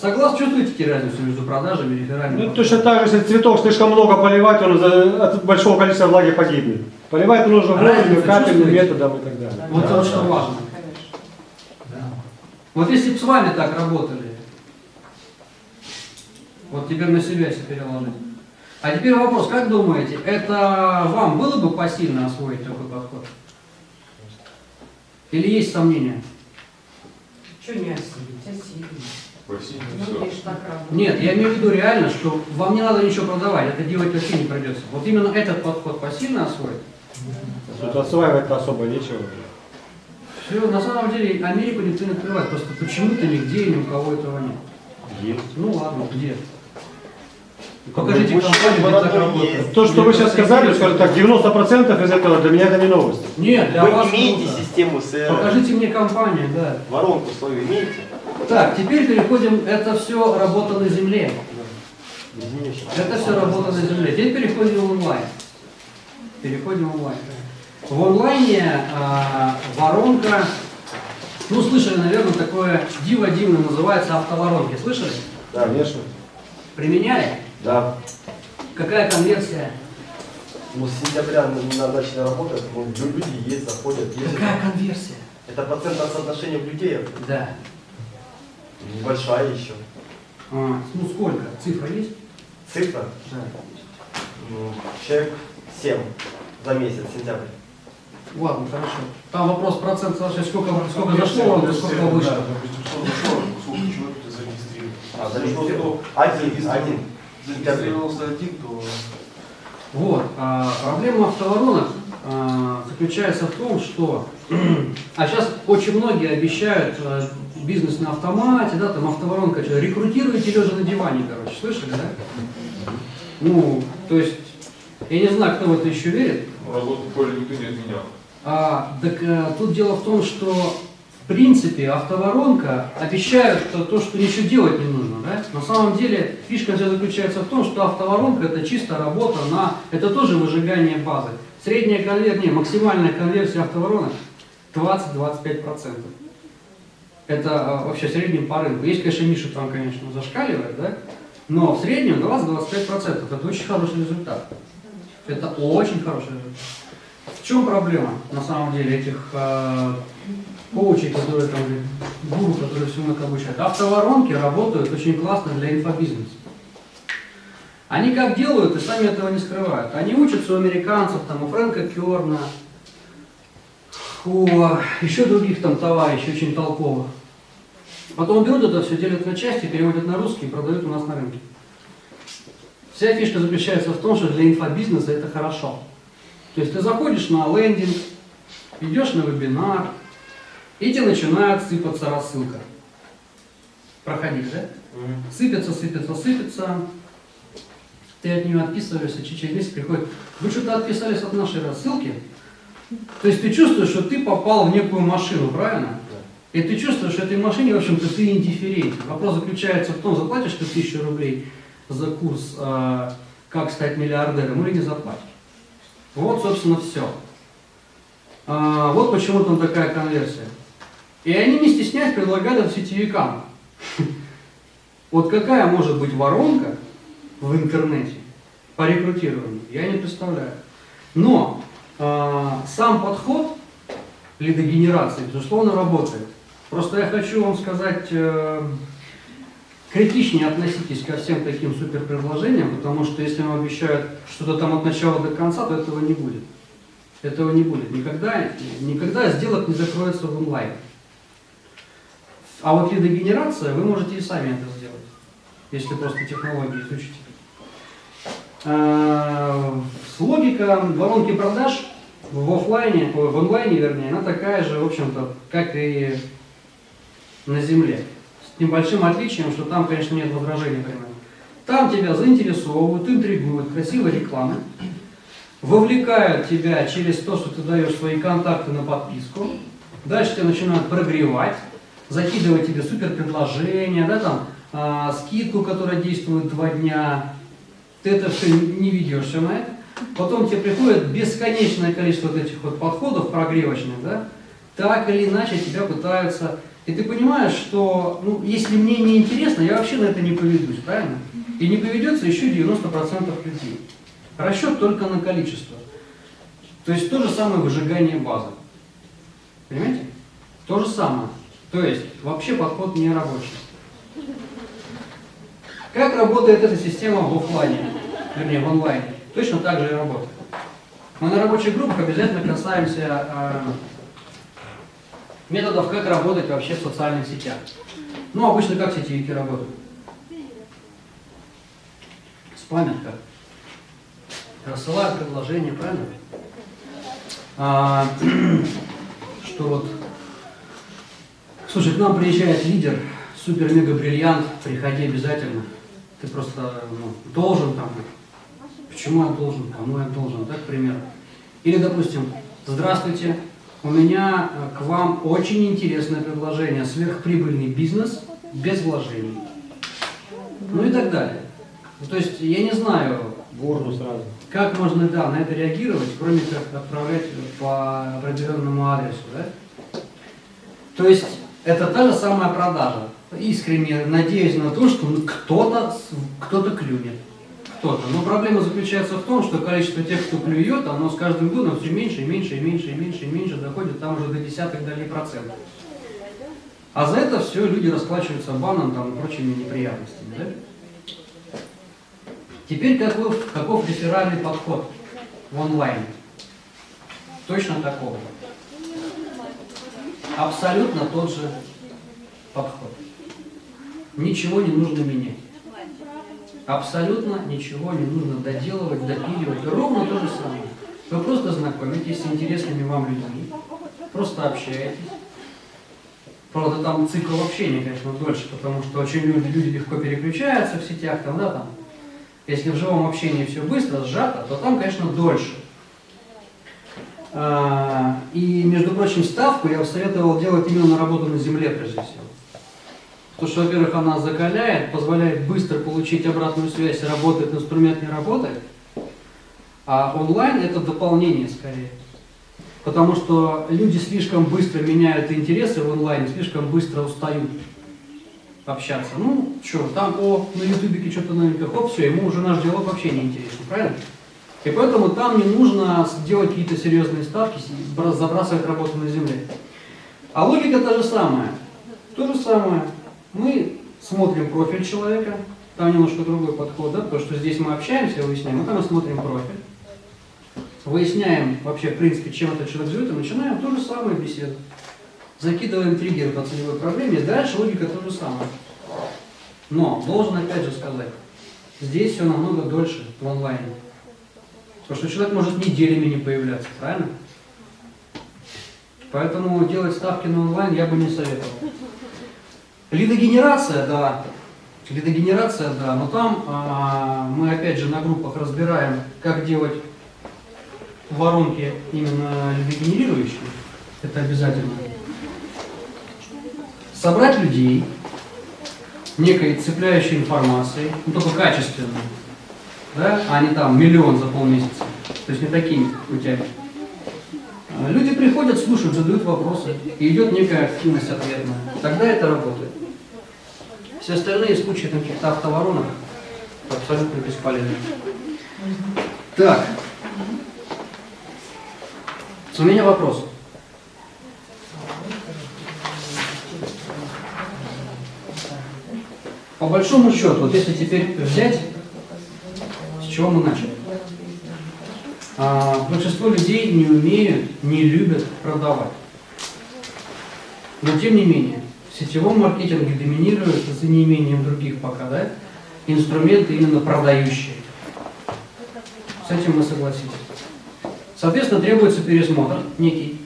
Согласны, чувствуете теперь разницу между продажами и реферальными? Ну, точно так же, если цветок слишком много поливать, он за- от большого количества влаги погибнет. Поливать нужно вовремя, Разницу капельным методом и так далее. Вот Да, вот что да. важно. Вот если бы с вами так работали, вот теперь на себя если переложить. А теперь вопрос, как думаете, это вам было бы посильно освоить такой подход? Или есть сомнения? Что не осилить? Осилить. Ну, все. Нет, я имею в виду реально, что вам не надо ничего продавать, это делать вообще не придется. Вот именно этот подход посильно освоить. Тут осваивать-то особо нечего. Все, на самом деле Америку никто не открывает, просто почему-то нигде и ни у кого этого нет. Есть. Ну ладно, где? Покажите компанию, где так работает. То, что вы сейчас сказали, скажем так, 90% из этого для меня это не новость. Нет, для вас Вы имеете круто. систему CRM? Покажите мне компанию, да. Воронку свою имеете? Так, теперь переходим, это все работа на земле. Это все работа на земле. Теперь переходим в онлайн. Переходим в онлайн. В онлайне а, воронка, ну слышали, наверное, такое диво дивное называется автоворонки. Слышали? Да. Конечно. Применяли? Да. Какая конверсия? Ну, с сентября на- на- начали работать, ну, лю- люди есть, заходят, есть. Какая конверсия? Это процентное соотношение людей, Да. небольшая еще. А, ну сколько? Цифра есть? Цифра, Да. ну, человек 7 за месяц, сентябрь. Ладно, хорошо. Там вопрос процент соотношения, сколько, сколько зашло вам, сколько вышло. А, зарегистрировал. Один, один. Зарегистрировался один, то Вот. а, проблема автоворонок а, заключается в том, что [CLEARS THROAT] а сейчас очень многие обещают а, бизнес на автомате, да, там автоворонка, что, рекрутируете лежа на диване, короче, слышали, да? Ну, то есть, я не знаю, кто в это еще верит, Работу в поле никто не отменял. А, так э, тут дело в том, что в принципе, автоворонка обещают то, то, что ничего делать не нужно. Да? На самом деле фишка вся заключается в том, что автоворонка это чисто работа на... Это тоже выжигание базы. Средняя конверсия, максимальная конверсия автоворонок 20-25%. Это а, вообще в среднем по рынку. Есть, конечно, Миша там, конечно, зашкаливает, да? но в среднем 20-25%. Это очень хороший результат. Это очень хороший результат. В чем проблема, на самом деле, этих э, коучей, которые там, гуру, которые всему это обучают? Автоворонки работают очень классно для инфобизнеса. Они как делают и сами этого не скрывают. Они учатся у американцев, там, у Фрэнка Керна, у еще других там товарищей очень толковых. Потом берут это все, делят на части, переводят на русский и продают у нас на рынке. Вся фишка заключается в том, что для инфобизнеса это хорошо. То есть ты заходишь на лендинг, идешь на вебинар, и тебе начинает сыпаться рассылка. Проходишь, да? Сыпется, сыпется, сыпется. Ты от нее отписываешься, через месяц приходит. Вы что-то отписались от нашей рассылки? То есть ты чувствуешь, что ты попал в некую машину, правильно? И ты чувствуешь, что этой машине, в общем-то, ты индифферентен. Вопрос заключается в том, заплатишь ты тысячу рублей за курс э, «Как стать миллиардером» или не заплатишь. Вот, собственно, все. А, вот почему там такая конверсия. И они не стесняясь предлагают это сетевикам. [LAUGHS] Вот какая может быть воронка в интернете по рекрутированию, я не представляю. Но э, сам подход лидогенерации, безусловно, работает. Просто я хочу вам сказать, э, критичнее относитесь ко всем таким суперпредложениям, потому что если вам обещают что-то там от начала до конца, то этого не будет. Этого не будет. Никогда, никогда сделок не закроется в онлайн. А вот лидогенерация, вы можете и сами это сделать, если просто технологии изучите. А, логика воронки продаж в офлайне, в онлайне, вернее, она такая же, в общем-то, как и на земле. С небольшим отличием, что там, конечно, нет возражений прямых. Там тебя заинтересовывают, интригуют, красивой рекламы, вовлекают тебя через то, что ты даешь свои контакты на подписку, дальше тебя начинают прогревать, закидывать тебе супер предложения, да, там, а, скидку, которая действует два дня, ты это все не ведешься на это, потом тебе приходит бесконечное количество вот этих вот подходов прогревочных, да, так или иначе тебя пытаются, и ты понимаешь, что, ну, если мне не интересно, я вообще на это не поведусь, правильно? И не поведется еще 90% людей. Расчет только на количество. То есть то же самое выжигание базы. Понимаете? То же самое. То есть вообще подход не рабочий. Как работает эта система в офлайне, вернее в онлайне? Точно так же и работает. Мы на рабочих группах обязательно касаемся э, методов, как работать вообще в социальных сетях. Ну, обычно как сетевики работают? Спамят как? Рассылают предложения, правильно? А, [CLEARS THROAT] что вот Слушай, к нам приезжает лидер, супер-мега-бриллиант, приходи обязательно. Ты просто ну, должен там. Почему я должен? Кому я должен? Так, к примеру. Или, допустим, здравствуйте, у меня э, к вам очень интересное предложение. Сверхприбыльный бизнес без вложений. Ну и так далее. То есть, я не знаю, Горну сразу. как можно да, на это реагировать, кроме как отправлять по определенному адресу. Да? То есть, это та же самая продажа. Искренне надеюсь на то, что кто-то кто клюнет. Кто-то. Но проблема заключается в том, что количество тех, кто клюет, оно с каждым годом все меньше и меньше и меньше и меньше и меньше доходит там уже до десятых долей процентов. А за это все люди расплачиваются баном там, и прочими неприятностями. Да? Теперь каков, каков реферальный подход в онлайне? Точно такого абсолютно тот же подход. Ничего не нужно менять. Абсолютно ничего не нужно доделывать, допиливать. Ровно то же самое. Вы просто знакомитесь с интересными вам людьми, просто общаетесь. Правда, там цикл общения, конечно, дольше, потому что очень люди, люди легко переключаются в сетях, там, да, там. Если в живом общении все быстро, сжато, то там, конечно, дольше. А, И, между прочим, ставку я бы советовал делать именно на работу на земле, прежде всего. Потому что, во-первых, она закаляет, позволяет быстро получить обратную связь, работает инструмент, не работает. А онлайн это дополнение скорее. Потому что люди слишком быстро меняют интересы в онлайне, слишком быстро устают общаться. Ну, что, там, о, на ютубике что-то новенькое, хоп, все, ему уже наш диалог вообще не интересен, правильно? И поэтому там не нужно делать какие-то серьезные ставки, бра- забрасывать работу на земле. А логика та же самая. То же самое. Мы смотрим профиль человека, там немножко другой подход, да, потому что здесь мы общаемся, выясняем, а там мы смотрим профиль. Выясняем вообще, в принципе, чем этот человек живет, и начинаем то же самое беседу. Закидываем триггеры по целевой проблеме, дальше логика то же самое. Но, должен опять же сказать, здесь все намного дольше в онлайне. Потому что человек может неделями не появляться, правильно? Поэтому делать ставки на онлайн я бы не советовал. Лидогенерация, да. Лидогенерация, да. Но там а, мы опять же на группах разбираем, как делать воронки именно лидогенерирующие. Это обязательно. Собрать людей некой цепляющей информацией, ну только качественной, да, а не там миллион за полмесяца. То есть не такими путями. А, Люди приходят, слушают, задают вопросы, и идет некая активность ответная. Тогда это работает. Все остальные случаи каких-то автоворонок абсолютно бесполезны. Так. У меня вопрос. По большому счету, вот если теперь взять, с чего мы начали? А, большинство людей не умеют, не любят продавать. Но тем не менее, сетевом маркетинге доминируют, за неимением других пока, да, инструменты именно продающие. С этим мы согласились. Соответственно, требуется пересмотр некий.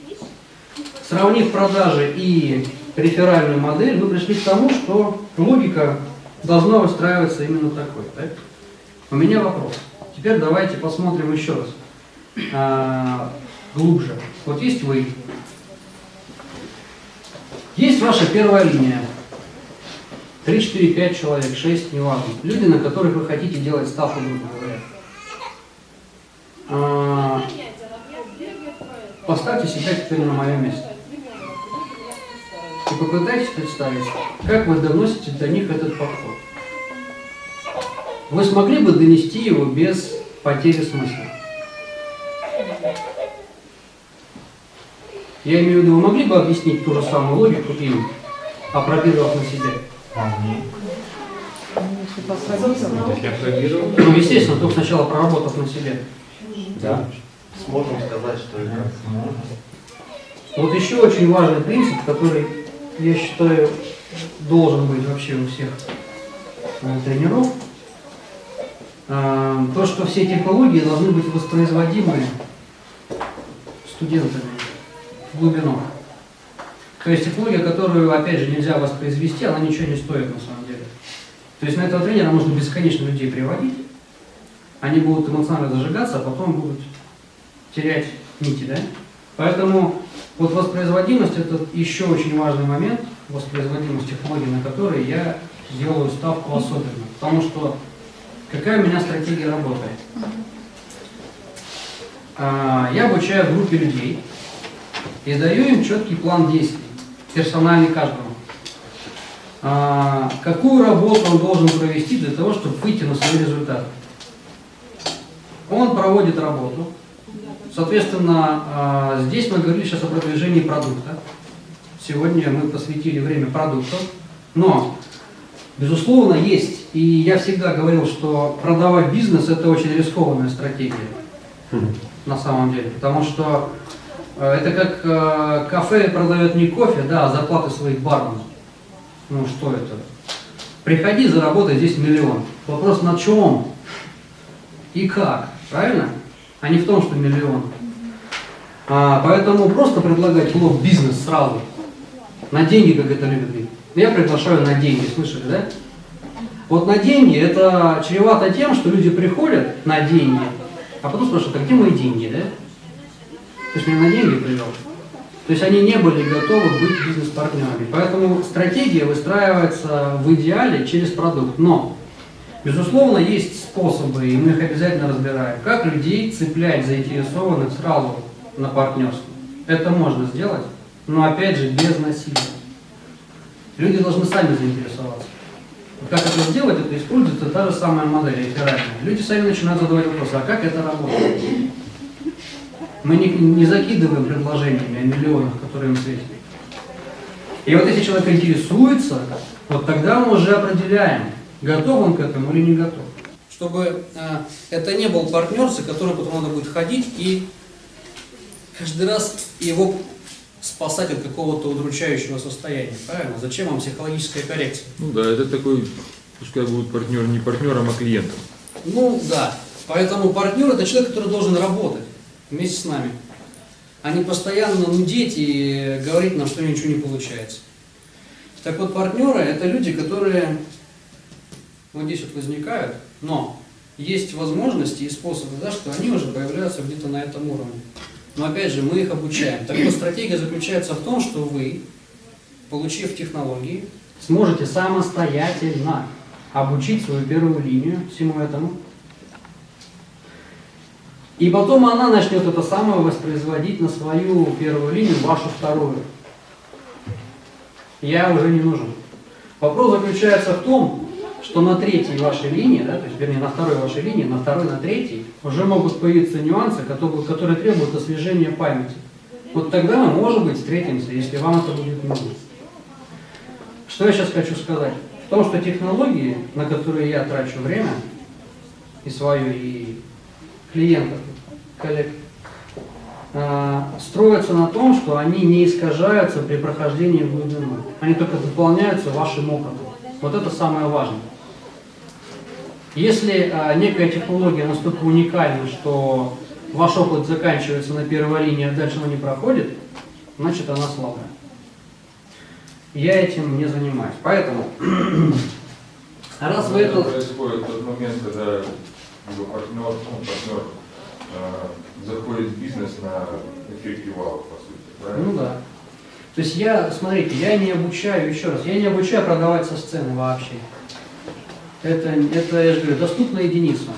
Сравнив продажи и реферальную модель, мы пришли к тому, что логика должна устраиваться именно такой. Так? У меня вопрос. Теперь давайте посмотрим еще раз а, глубже. Вот есть вы, есть ваша первая линия. 3, 4, 5 человек, 6, неважно. Люди, на которых вы хотите делать ставку, грубо говоря. А, Поставьте себя теперь на мое место. И попытайтесь представить, как вы доносите до них этот подход. Вы смогли бы донести его без потери смысла? Я имею в виду, вы могли бы объяснить ту же самую логику им, опробировав на себе? Ну, естественно, только сначала проработав на себе. Да. Сможем сказать, что это. Вот еще очень важный принцип, который, я считаю, должен быть вообще у всех тренеров. А, То, что все технологии должны быть воспроизводимы студентами глубину. То есть технология, которую, опять же, нельзя воспроизвести, она ничего не стоит на самом деле. То есть на этого тренера можно бесконечно людей приводить, они будут эмоционально зажигаться, а потом будут терять нити, да? Поэтому вот воспроизводимость это еще очень важный момент, воспроизводимость технологий, на которые я делаю ставку особенно. Потому что какая у меня стратегия работы? А, Я обучаю группе людей и даю им четкий план действий, персональный каждому. А, Какую работу он должен провести для того, чтобы выйти на свои результаты? Он проводит работу, Соответственно, а, здесь мы говорили сейчас о продвижении продукта. Сегодня мы посвятили время продукту. Но, безусловно, есть, и я всегда говорил, что продавать бизнес – это очень рискованная стратегия на самом деле. Потому что это как э, кафе продает не кофе, да, а зарплаты своих барменов. Ну что это? Приходи, заработай здесь миллион. Вопрос на чем и как, правильно? а не в том, что миллион. А, поэтому просто предлагать лоб бизнес сразу, на деньги, как это любят говорить. Я приглашаю на деньги, слышали, да? Вот на деньги это чревато тем, что люди приходят на деньги, а потом спрашивают, а где мои деньги, да? Ты же меня на деньги привел. То есть они не были готовы быть бизнес-партнерами. Поэтому стратегия выстраивается в идеале через продукт. Но, безусловно, есть способы, и мы их обязательно разбираем, как людей цеплять заинтересованных сразу на партнерство. Это можно сделать, но опять же без насилия. Люди должны сами заинтересоваться. Как это сделать, это используется та же самая модель реферальная. Люди сами начинают задавать вопросы, а как это работает? Мы не, не закидываем предложениями о миллионах, которые им светят. И вот если человек интересуется, вот тогда мы уже определяем, готов он к этому или не готов. Чтобы э, это не был партнер, за которым потом надо будет ходить и каждый раз его спасать от какого-то удручающего состояния. Правильно? Зачем вам психологическая коррекция? Ну да, это такой, пускай будет партнер не партнером, а клиентом. Ну да. Поэтому партнер это человек, который должен работать вместе с нами, а не постоянно нудеть и говорить нам, что ничего не получается. Так вот, партнеры это люди, которые вот здесь вот возникают, но есть возможности и способы, да, что они уже появляются где-то на этом уровне. Но опять же, мы их обучаем. Так вот, стратегия заключается в том, что вы, получив технологии, сможете самостоятельно обучить свою первую линию всему этому. И потом она начнет это самое воспроизводить на свою первую линию, вашу вторую. Я уже не нужен. Вопрос заключается в том, что на третьей вашей линии, да, то есть, вернее, на второй вашей линии, на второй, на третьей, уже могут появиться нюансы, которые, которые требуют освежения памяти. Вот тогда мы, может быть, встретимся, если вам это будет нужно. Что я сейчас хочу сказать? В том, что технологии, на которые я трачу время, и свое, и клиентов, коллег, э, строятся на том, что они не искажаются при прохождении в. Они только дополняются вашим опытом. Вот это самое важное. Если а, некая технология настолько уникальна, что ваш опыт заканчивается на первой линии, а дальше она не проходит, значит она слабая. Я этим не занимаюсь. Поэтому, [CLEARS THROAT] раз вы это... происходит тот момент, когда его партнер, ну, партнер э, заходит в бизнес на эффекте вау, по сути. Правильно? Ну да. То есть я, смотрите, я не обучаю, еще раз, я не обучаю продавать со сцены вообще. Это, это я же говорю, доступно единицам.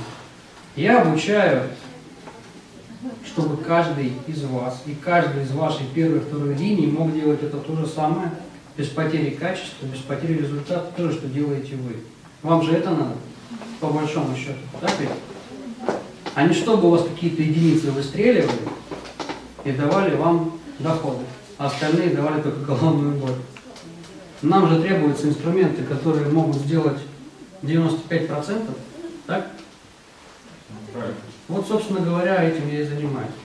Я обучаю, чтобы каждый из вас и каждый из вашей первой и второй линии мог делать это то же самое, без потери качества, без потери результата, то же, что делаете вы. Вам же это надо, по большому счету, так ведь? А не чтобы у вас какие-то единицы выстреливали и давали вам доходы, а остальные давали только головную боль. Нам же требуются инструменты, которые могут сделать 95%, так? Правильно. Вот, собственно говоря, этим я и занимаюсь.